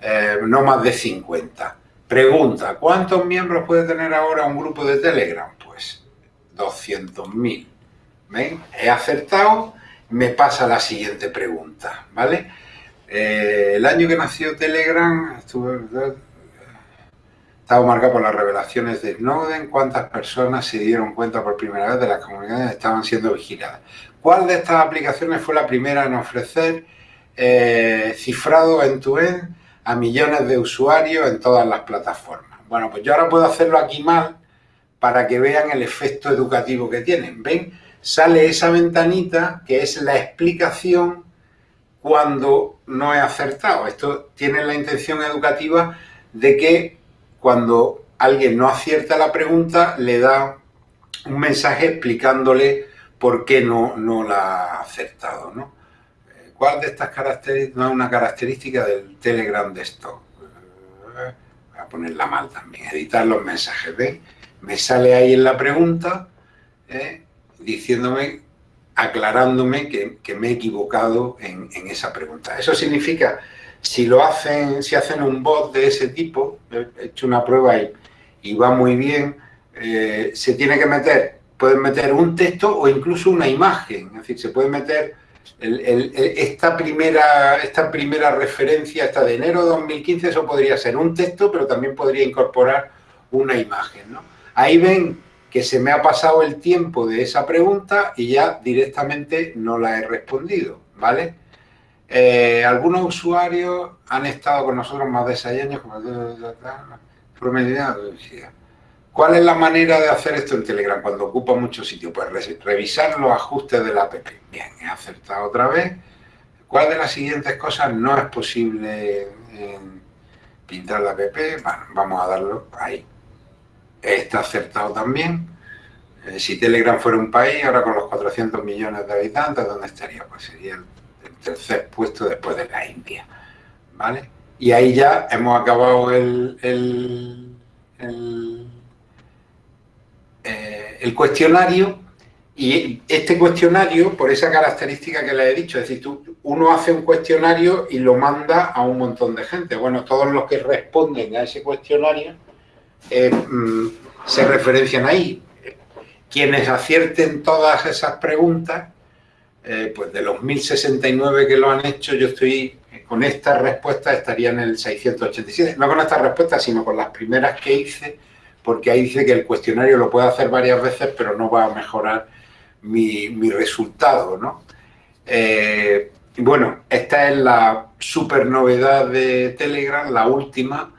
Speaker 2: eh, no más de 50. Pregunta, ¿cuántos miembros puede tener ahora un grupo de Telegram? Pues 200.000. ¿Ven? He acertado, me pasa la siguiente pregunta, ¿vale? Eh, el año que nació Telegram estuvo, estaba marcado por las revelaciones de Snowden, cuántas personas se dieron cuenta por primera vez de las comunidades que estaban siendo vigiladas. ¿Cuál de estas aplicaciones fue la primera en ofrecer eh, cifrado en tu end a millones de usuarios en todas las plataformas? Bueno, pues yo ahora puedo hacerlo aquí mal para que vean el efecto educativo que tienen. ¿Ven? Sale esa ventanita que es la explicación cuando no he acertado. Esto tiene la intención educativa de que cuando alguien no acierta la pregunta, le da un mensaje explicándole por qué no, no la ha acertado. ¿no? ¿Cuál de estas características no es una característica del Telegram de esto? Eh, voy a ponerla mal también, editar los mensajes. ¿Ven? Me sale ahí en la pregunta ¿eh? diciéndome aclarándome que, me he equivocado en, esa pregunta. Eso significa, si lo hacen, si hacen un bot de ese tipo, he hecho una prueba y, y va muy bien, eh, se tiene que meter, pueden meter un texto o incluso una imagen, es decir, se puede meter esta, primera, esta primera referencia, esta de enero de 2015, eso podría ser un texto, pero también podría incorporar una imagen. Ahí ven que se me ha pasado el tiempo de esa pregunta y ya directamente no la he respondido, ¿vale? Eh, algunos usuarios han estado con nosotros más de seis años, ¿Cuál es la manera de hacer esto en Telegram cuando ocupa mucho sitio? Pues revisar los ajustes de la app. Bien, he acertado otra vez. ¿Cuál de las siguientes cosas no es posible pintar la app? Bueno, vamos a darlo ahí está acertado también. Eh, si Telegram fuera un país, ahora con los 400 millones de habitantes, ¿dónde estaría? Pues sería el, tercer puesto después de la India. ¿Vale? Y ahí ya hemos acabado el, el, el, eh, cuestionario y este cuestionario, por esa característica que le he dicho, es decir, tú, uno hace un cuestionario y lo manda a un montón de gente. Bueno, todos los que responden a ese cuestionario eh, mm, se referencian ahí. Quienes acierten todas esas preguntas, eh, pues de los 1069 que lo han hecho, yo estoy con esta respuesta estaría en el 687. No con esta respuesta, sino con las primeras que hice, porque ahí dice que el cuestionario lo puedo hacer varias veces, pero no va a mejorar mi, resultado, ¿no? Eh, bueno, esta es la super novedad de Telegram, la última,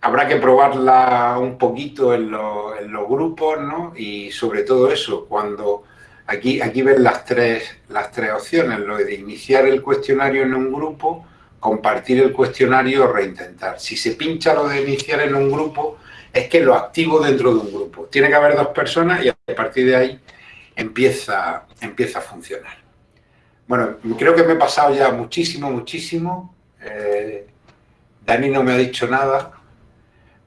Speaker 2: habrá que probarla un poquito en, los grupos, ¿no? Y sobre todo eso, cuando aquí, aquí ven las tres, las tres opciones, lo de iniciar el cuestionario en un grupo, compartir el cuestionario o reintentar. Si se pincha lo de iniciar en un grupo, es que lo activo dentro de un grupo. Tiene que haber dos personas y a partir de ahí empieza, empieza a funcionar. Bueno, creo que me he pasado ya muchísimo, muchísimo. Eh, Dani no me ha dicho nada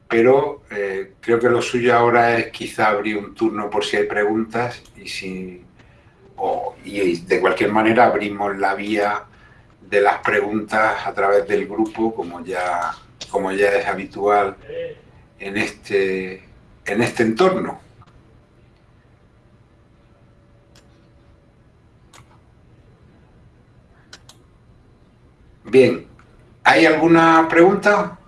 Speaker 2: pero eh, creo que lo suyo ahora es quizá abrir un turno por si hay preguntas y si y de cualquier manera abrimos la vía de las preguntas a través del grupo como ya como ya es habitual en este en este entorno. Bien, ¿hay alguna pregunta?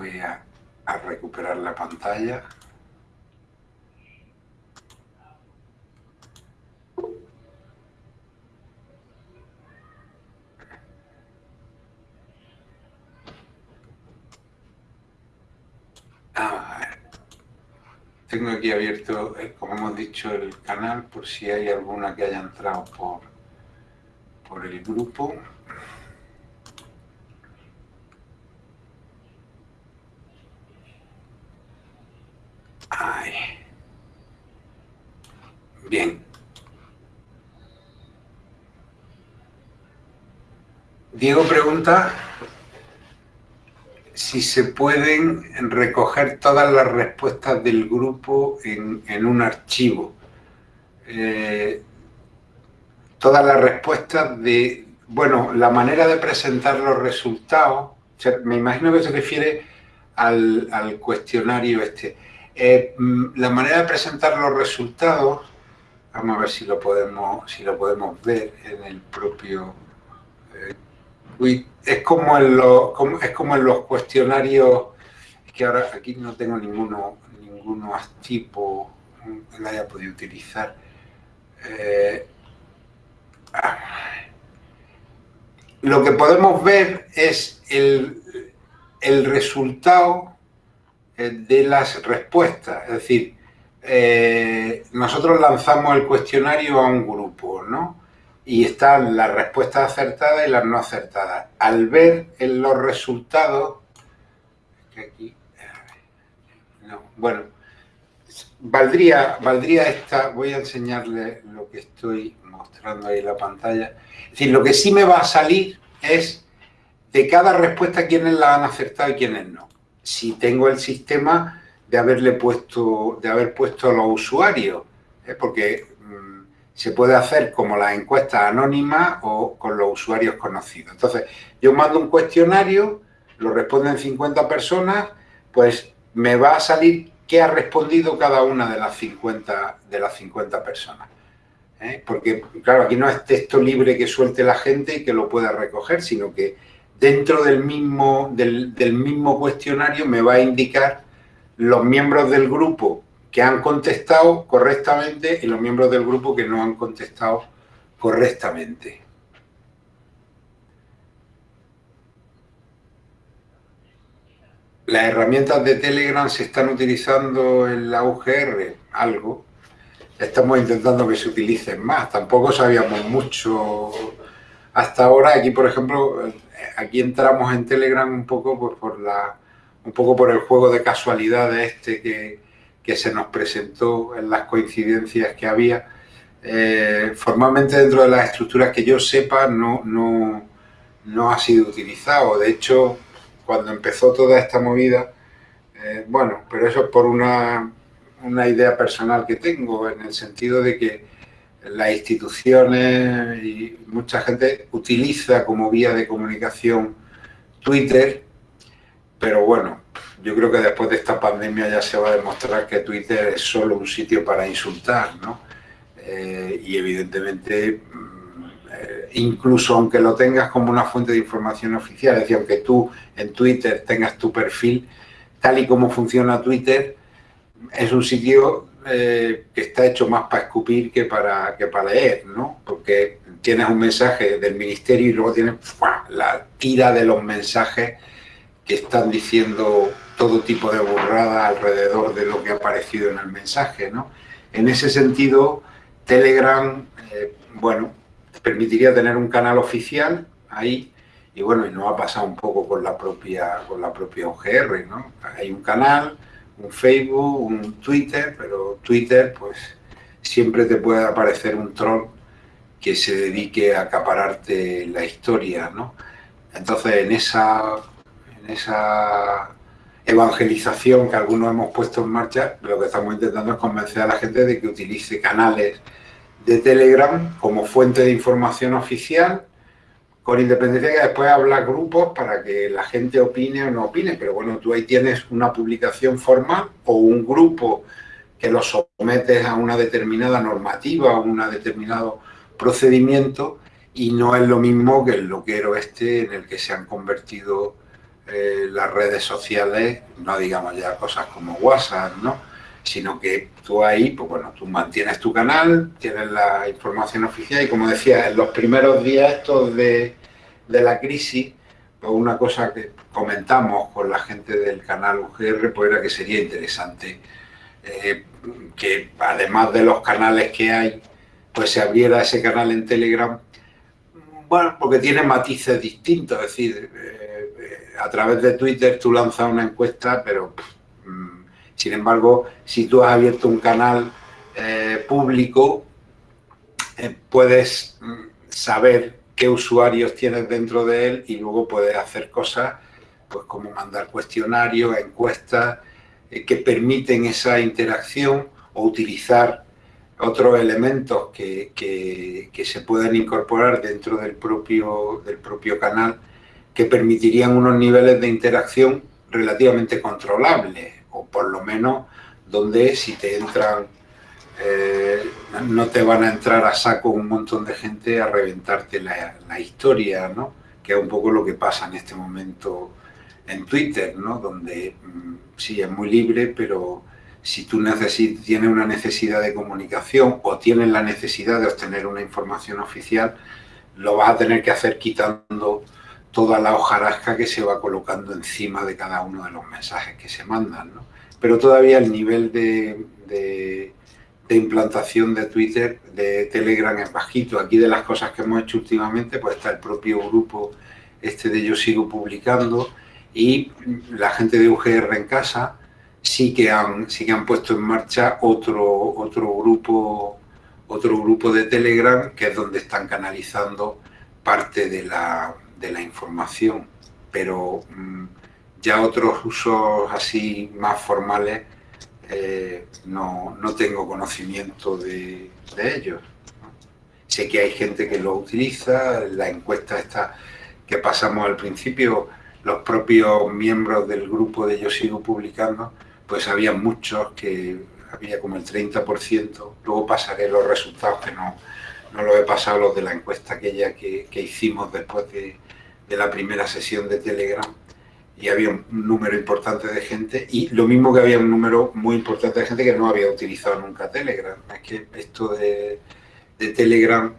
Speaker 2: voy a, recuperar la pantalla. Tengo aquí abierto, eh, como hemos dicho, el canal por si hay alguna que haya entrado por, por el grupo. Bien. Diego pregunta si se pueden recoger todas las respuestas del grupo en, un archivo. Eh, todas las respuestas de, bueno, la manera de presentar los resultados, me imagino que se refiere al, cuestionario este. Eh, la manera de presentar los resultados, vamos a ver si lo podemos, si lo podemos ver en el propio... Es como en los, es como en los cuestionarios, es que ahora aquí no tengo ninguno, ninguno tipo que la haya podido utilizar. Eh, ah. lo que podemos ver es el, el resultado eh, de las respuestas, es decir, eh, nosotros lanzamos el cuestionario a un grupo, ¿no? Y están las respuestas acertadas y las no acertadas. Al ver en los resultados, bueno, valdría, valdría esta, voy a enseñarle lo que estoy mostrando ahí en la pantalla. Es decir, lo que sí me va a salir es de cada respuesta quiénes la han acertado y quiénes no. Si tengo el sistema de haberle puesto, de haber puesto a los usuarios, ¿eh? porque se puede hacer como las encuestas anónimas o con los usuarios conocidos. Entonces, yo mando un cuestionario, lo responden 50 personas, pues me va a salir qué ha respondido cada una de las 50, de las 50 personas. ¿eh? Porque, claro, aquí no es texto libre que suelte la gente y que lo pueda recoger, sino que dentro del mismo, del, del mismo cuestionario me va a indicar los miembros del grupo que han contestado correctamente y los miembros del grupo que no han contestado correctamente. Las herramientas de Telegram se están utilizando en la UGR, algo. Estamos intentando que se utilicen más. Tampoco sabíamos mucho hasta ahora. Aquí, por ejemplo, aquí entramos en Telegram un poco pues, por la, un poco por el juego de casualidades este que, que se nos presentó en las coincidencias que había. Eh, formalmente dentro de las estructuras que yo sepa no, no, no, ha sido utilizado. De hecho, cuando empezó toda esta movida, eh, bueno, pero eso es por una, una idea personal que tengo, en el sentido de que las instituciones y mucha gente utiliza como vía de comunicación Twitter, pero bueno, yo creo que después de esta pandemia ya se va a demostrar que Twitter es solo un sitio para insultar, ¿no? Eh, y evidentemente, mm, eh, incluso aunque lo tengas como una fuente de información oficial, es decir, aunque tú en Twitter tengas tu perfil, tal y como funciona Twitter, es un sitio eh, que está hecho más para escupir que para, que para leer, ¿no? Porque tienes un mensaje del ministerio y luego tienes la tira de los mensajes que están diciendo todo tipo de burrada alrededor de lo que ha aparecido en el mensaje, ¿no? En ese sentido, Telegram, eh, bueno, permitiría tener un canal oficial ahí, y bueno, y no ha pasado un poco con la propia, con la propia OGR, ¿no? Hay un canal, un Facebook, un Twitter, pero Twitter, pues, siempre te puede aparecer un troll que se dedique a acapararte la historia, ¿no? Entonces, en esa, en esa evangelización que algunos hemos puesto en marcha, lo que estamos intentando es convencer a la gente de que utilice canales de Telegram como fuente de información oficial, con independencia que después habla grupos para que la gente opine o no opine, pero bueno, tú ahí tienes una publicación formal o un grupo que lo sometes a una determinada normativa o un determinado procedimiento y no es lo mismo que el loquero este en el que se han convertido eh, las redes sociales, no digamos ya cosas como WhatsApp, ¿no? Sino que tú ahí, pues bueno, tú mantienes tu canal, tienes la información oficial y como decía, en los primeros días estos de, la crisis, pues una cosa que comentamos con la gente del canal UGR, pues era que sería interesante eh, que además de los canales que hay, pues se abriera ese canal en Telegram, bueno, porque tiene matices distintos, es decir, eh, a través de Twitter tú lanzas una encuesta, pero mm, sin embargo, si tú has abierto un canal eh, público, puedes mm, saber qué usuarios tienes dentro de él y luego puedes hacer cosas pues como mandar cuestionarios, encuestas, eh, que permiten esa interacción o utilizar otros elementos que, se pueden incorporar dentro del propio, del propio canal que permitirían unos niveles de interacción relativamente controlables o por lo menos donde si te entran eh, no te van a entrar a saco un montón de gente a reventarte la, la historia, ¿no? que es un poco lo que pasa en este momento en Twitter, ¿no? donde mm, sí es muy libre, pero si tú tienes una necesidad de comunicación o tienes la necesidad de obtener una información oficial, lo vas a tener que hacer quitando toda la hojarasca que se va colocando encima de cada uno de los mensajes que se mandan. ¿no? Pero todavía el nivel de, de, implantación de Twitter, de Telegram es bajito. Aquí de las cosas que hemos hecho últimamente, pues está el propio grupo este de Yo Sigo Publicando, y la gente de UGR en casa sí que han, sí que han puesto en marcha otro, otro, grupo, otro grupo de Telegram que es donde están canalizando parte de la, de la información. Pero mm, ya otros usos así más formales eh, no, no, tengo conocimiento de, ellos. Sé que hay gente que lo utiliza, la encuesta esta que pasamos al principio los propios miembros del grupo de Yo Sigo Publicando, pues había muchos que había como el 30%, luego pasaré los resultados que no, no los he pasado, los de la encuesta aquella que, que hicimos después de, de, la primera sesión de Telegram, y había un número importante de gente, y lo mismo que había un número muy importante de gente que no había utilizado nunca Telegram. Es que esto de, de Telegram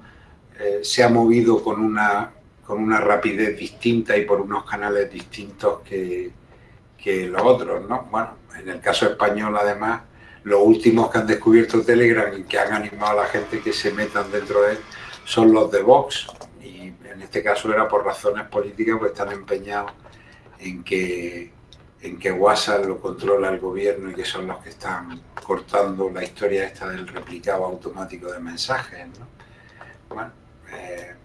Speaker 2: eh, se ha movido con una con una rapidez distinta y por unos canales distintos que, que los otros, ¿no? Bueno, en el caso español, además, los últimos que han descubierto Telegram y que han animado a la gente que se metan dentro de él son los de Vox. En este caso era por razones políticas, pues están empeñados en que, en que WhatsApp lo controla el gobierno y que son los que están cortando la historia esta del replicado automático de mensajes, ¿no? Bueno, eh,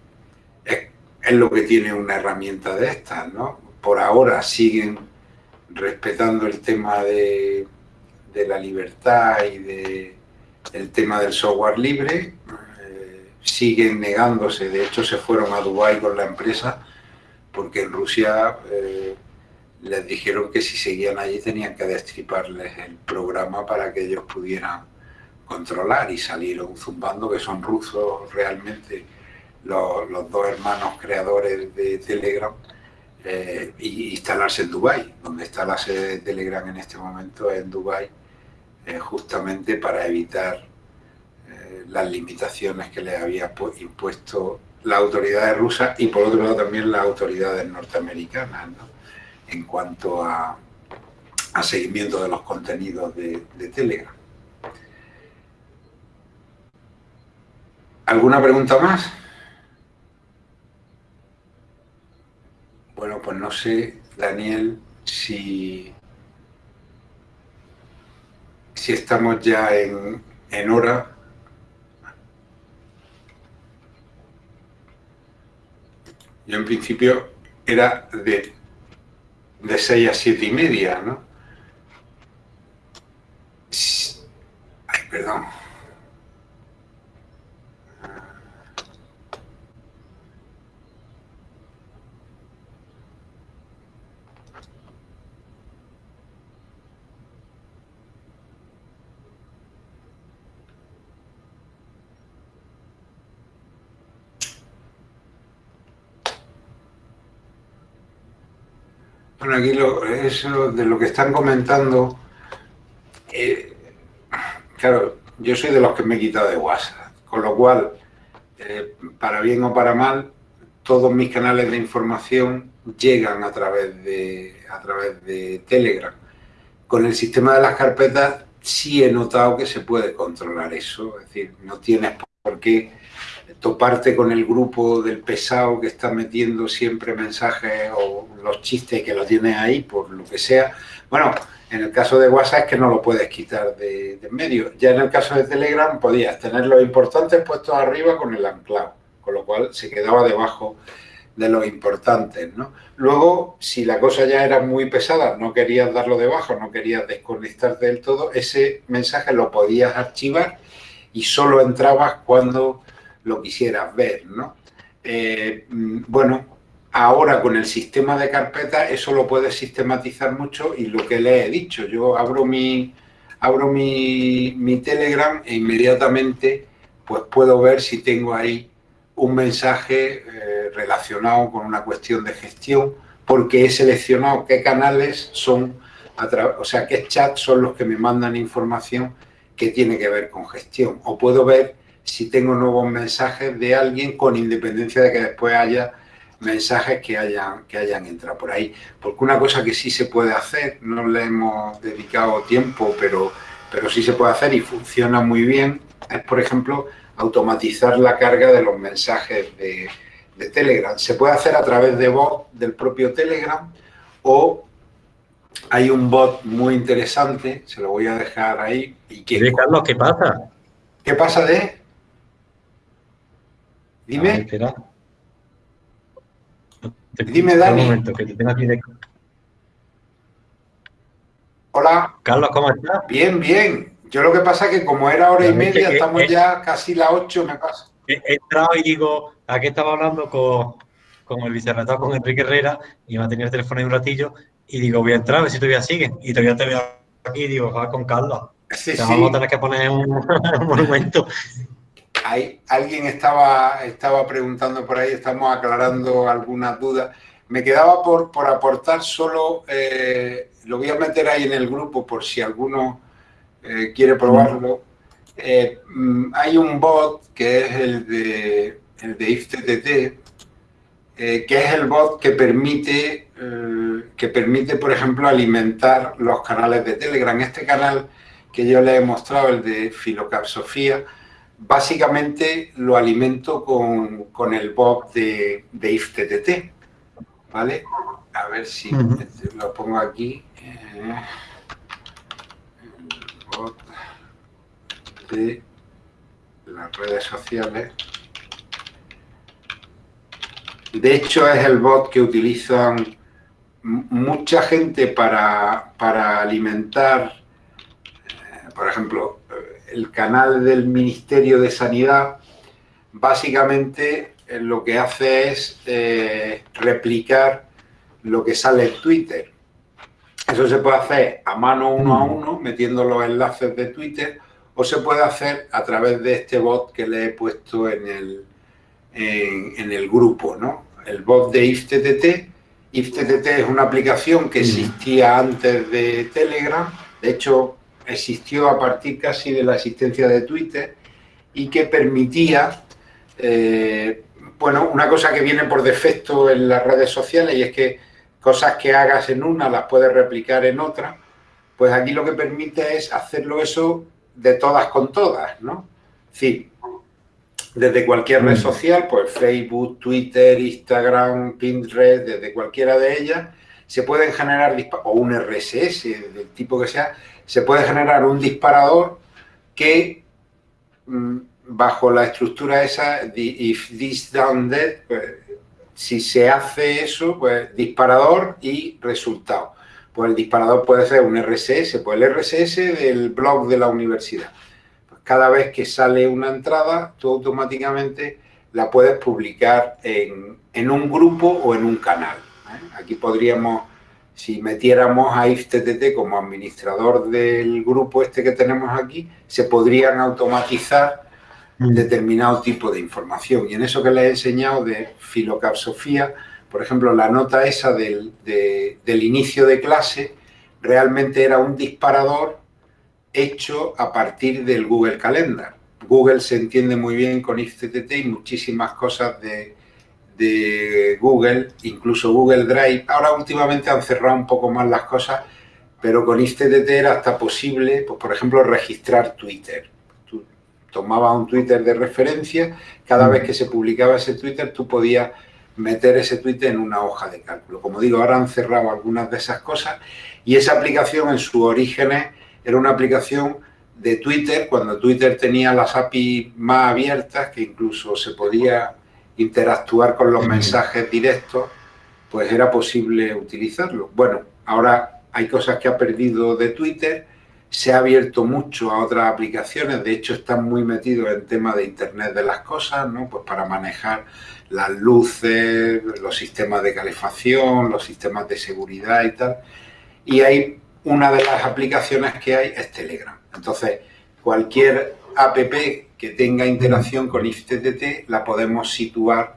Speaker 2: es es lo que tiene una herramienta de estas, ¿no? Por ahora siguen respetando el tema de, la libertad y de el tema del software libre, siguen negándose, de hecho se fueron a Dubái con la empresa porque en Rusia eh, les dijeron que si seguían allí tenían que destriparles el programa para que ellos pudieran controlar y salieron zumbando que son rusos realmente los, dos hermanos creadores de Telegram eh, y instalarse en Dubai, donde está la sede de Telegram en este momento en Dubai, eh, justamente para evitar eh, las limitaciones que les había impuesto las autoridades rusas y por otro lado también las autoridades norteamericanas, en cuanto a, seguimiento de los contenidos de Telegram. ¿Alguna pregunta más? Bueno, pues no sé, Daniel, si, si estamos ya en, en hora. Yo en principio era de, de 6 a 7 y media, ¿no? Ay, perdón. Bueno, aquí eso de lo que están comentando, eh, claro, yo soy de los que me he quitado de WhatsApp, con lo cual, eh, para bien o para mal, todos mis canales de información llegan a través de, a través de Telegram. Con el sistema de las carpetas sí he notado que se puede controlar eso, es decir, no tienes por qué toparte con el grupo del pesado que está metiendo siempre mensajes o los chistes que lo tienes ahí por lo que sea. Bueno, en el caso de WhatsApp es que no lo puedes quitar de, de medio. Ya en el caso de Telegram podías tener los importantes puestos arriba con el anclado, con lo cual se quedaba debajo de los importantes, ¿no? Luego, si la cosa ya era muy pesada, no querías darlo debajo, no querías desconectarte del todo, ese mensaje lo podías archivar y solo entrabas cuando lo quisieras ver, ¿no? Eh, mm, bueno, ahora con el sistema de carpeta eso lo puedes sistematizar mucho y lo que le he dicho, yo abro mi, abro mi, mi Telegram e inmediatamente pues puedo ver si tengo ahí un mensaje eh, relacionado con una cuestión de gestión, porque he seleccionado qué canales son, o sea, qué chats son los que me mandan información que tiene que ver con gestión. O puedo ver si tengo nuevos mensajes de alguien con independencia de que después haya mensajes que hayan, que hayan entrado por ahí. Porque una cosa que sí se puede hacer, no le hemos dedicado tiempo, pero, pero sí se puede hacer y funciona muy bien, es, por ejemplo, automatizar la carga de los mensajes de, Telegram. Se puede hacer a través de bot del propio Telegram o hay un bot muy interesante, se lo voy a dejar ahí.
Speaker 1: Y que, Carlos, ¿qué pasa?
Speaker 2: ¿Qué pasa de? Dime. Dime, Dani. Un momento, que te tengo aquí de... Hola.
Speaker 1: Carlos, ¿cómo estás?
Speaker 2: Bien, bien. Yo lo que pasa es que como era hora y media, estamos ya casi las 8, me pasa.
Speaker 1: He, entrado y digo, aquí estaba hablando con, con el vicerrector, con Enrique Herrera, y me ha tenido el teléfono ahí un ratillo, y digo, voy a entrar a ver si todavía sigue. Y todavía te veo aquí y digo, va con Carlos. Sí, Vamos a tener que poner un, monumento.
Speaker 2: Hay, alguien estaba, estaba preguntando por ahí, estamos aclarando algunas dudas. Me quedaba por, por aportar solo, eh, lo voy a meter ahí en el grupo por si alguno eh, quiere probarlo, eh, mm, hay un bot que es el de, el de IFTTT, eh, que es el bot que permite, que permite, por ejemplo, alimentar los canales de Telegram. Este canal que yo le he mostrado, el de Filocapsofía, básicamente lo alimento con, el bot de, de IFTTT, ¿vale? A ver si lo pongo aquí de las redes sociales. De hecho, es el bot que utilizan mucha gente para, alimentar, eh, por ejemplo, el canal del Ministerio de Sanidad, básicamente eh, lo que hace es eh, replicar lo que sale en Twitter. Eso se puede hacer a mano uno a uno, metiendo los enlaces de Twitter, o se puede hacer a través de este bot que le he puesto en el, en, el grupo, ¿no? El bot de IFTTT. IFTTT es una aplicación que existía antes de Telegram, de hecho existió a partir casi de la existencia de Twitter y que permitía, eh, bueno, una cosa que viene por defecto en las redes sociales y es que cosas que hagas en una las puedes replicar en otra, pues aquí lo que permite es hacerlo eso de todas con todas, ¿no? Sí, desde cualquier red mm. social, pues Facebook, Twitter, Instagram, Pinterest, desde cualquiera de ellas, se pueden generar, o un RSS, del tipo que sea, se puede generar un disparador que mm, bajo la estructura esa, if this done that, pues, si se hace eso, pues disparador y resultado. Pues el disparador puede ser un RSS, pues el RSS del blog de la universidad. Pues cada vez que sale una entrada, tú automáticamente la puedes publicar en, un grupo o en un canal. ¿eh? Aquí podríamos, si metiéramos a IFTTT como administrador del grupo este que tenemos aquí, se podrían automatizar Mm. determinado tipo de información. Y en eso que le he enseñado de filocapsofía, por ejemplo, la nota esa del, del inicio de clase realmente era un disparador hecho a partir del Google Calendar. Google se entiende muy bien con IFTTT y muchísimas cosas de, de Google, incluso Google Drive. Ahora últimamente han cerrado un poco más las cosas, pero con ISTTT era hasta posible, pues, por ejemplo, registrar Twitter. Tú tomabas un Twitter de referencia, cada vez que se publicaba ese Twitter tú podías meter ese Twitter en una hoja de cálculo. Como digo, ahora han cerrado algunas de esas cosas y esa aplicación en sus orígenes era una aplicación de Twitter, cuando Twitter tenía las API más abiertas, que incluso se podía interactuar con los mensajes directos, pues era posible utilizarlo. Bueno, ahora hay cosas que ha perdido de Twitter, se ha abierto mucho a otras aplicaciones, de hecho están muy metidos en tema de Internet de las cosas, ¿no? Pues para manejar las luces, los sistemas de calefacción, los sistemas de seguridad y tal. Y hay una de las aplicaciones que hay es Telegram. Entonces, cualquier app que tenga interacción con IFTTT la podemos situar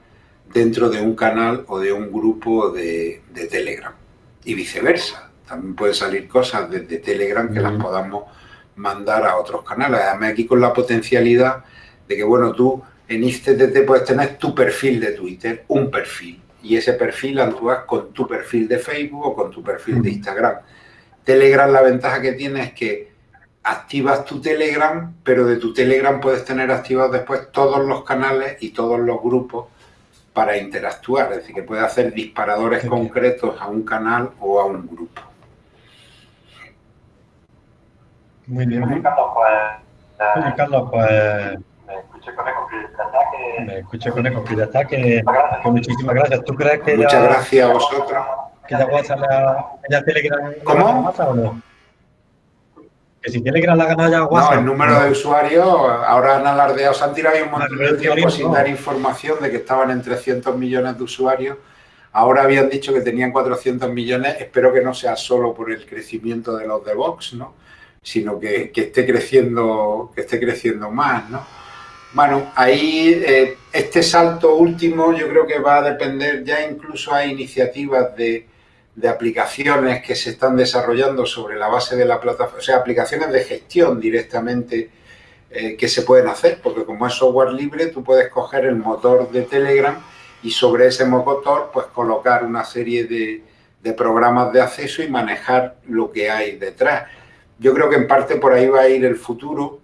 Speaker 2: dentro de un canal o de un grupo de, Telegram. Y viceversa. También pueden salir cosas desde Telegram que las podamos mandar a otros canales. Además, aquí con la potencialidad de que, bueno, tú en IFTTT puedes tener tu perfil de Twitter, un perfil. Y ese perfil actúas con tu perfil de Facebook o con tu perfil de Instagram. Telegram la ventaja que tiene es que activas tu Telegram, pero de tu Telegram puedes tener activados después todos los canales y todos los grupos para interactuar. Es decir, que puedes hacer disparadores concretos a un canal o a un grupo.
Speaker 1: Muy bien. Carlos, pues, Carlos, pues me escuché con eco, que Me escuché con eco, que ya está, que, muchísimas gracias. ¿Tú crees que
Speaker 2: Muchas gracias a vosotros.
Speaker 1: ¿Que ya WhatsApp la, ya Telegram
Speaker 2: ¿Cómo?
Speaker 1: WhatsApp o no? Que si Telegram la gana ya WhatsApp.
Speaker 2: No, el número de usuarios, ahora han alardeado, se han tirado un montón de tiempo sin dar información de que estaban en 300 millones de usuarios. Ahora habían dicho que tenían 400 millones, espero que no sea solo por el crecimiento de los de Vox, ¿no? sino que, que esté creciendo que esté creciendo más, ¿no? Bueno, ahí eh, este salto último yo creo que va a depender, ya incluso hay iniciativas de, aplicaciones que se están desarrollando sobre la base de la plataforma, o sea, aplicaciones de gestión directamente eh, que se pueden hacer, porque como es software libre, tú puedes coger el motor de Telegram y sobre ese motor pues colocar una serie de, de programas de acceso y manejar lo que hay detrás. Yo creo que en parte por ahí va a ir el futuro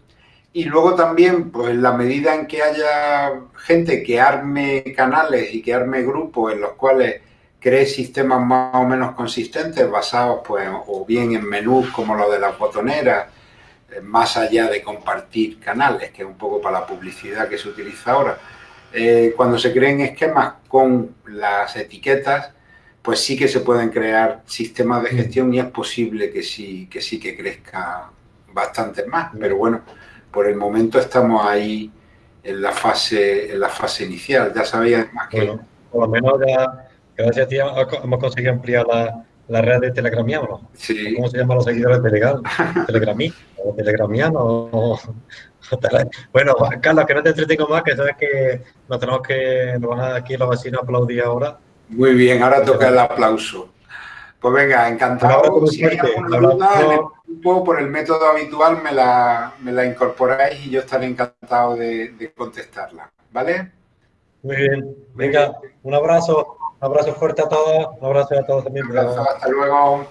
Speaker 2: y luego también, pues en la medida en que haya gente que arme canales y que arme grupos en los cuales cree sistemas más o menos consistentes basados pues o bien en menús como lo de las botoneras, eh, más allá de compartir canales, que es un poco para la publicidad que se utiliza ahora. Eh, cuando se creen esquemas con las etiquetas, pues sí que se pueden crear sistemas de gestión y es posible que sí que, sí que crezca bastante más, pero bueno, por el momento estamos ahí en la fase, en la fase inicial. Ya sabía más que... Bueno,
Speaker 1: por lo menos ya, gracias a ti, hemos conseguido ampliar la, la red de telegramianos. Sí. ¿Cómo se llaman los seguidores de Legal? ¿Telegramí? ¿O telegramiano? bueno, Carlos, que no te entretengo más, que sabes que nos tenemos que, nos van a aquí los vecinos a aplaudir ahora.
Speaker 2: Muy bien, ahora toca el aplauso. Pues venga, encantado. Si hay alguna duda en el grupo, por el método habitual me la, me la incorporáis y yo estaré encantado de, contestarla. ¿Vale?
Speaker 1: Muy bien. Venga, un abrazo. Un abrazo fuerte a todos. Un abrazo a todos también.
Speaker 2: hasta luego.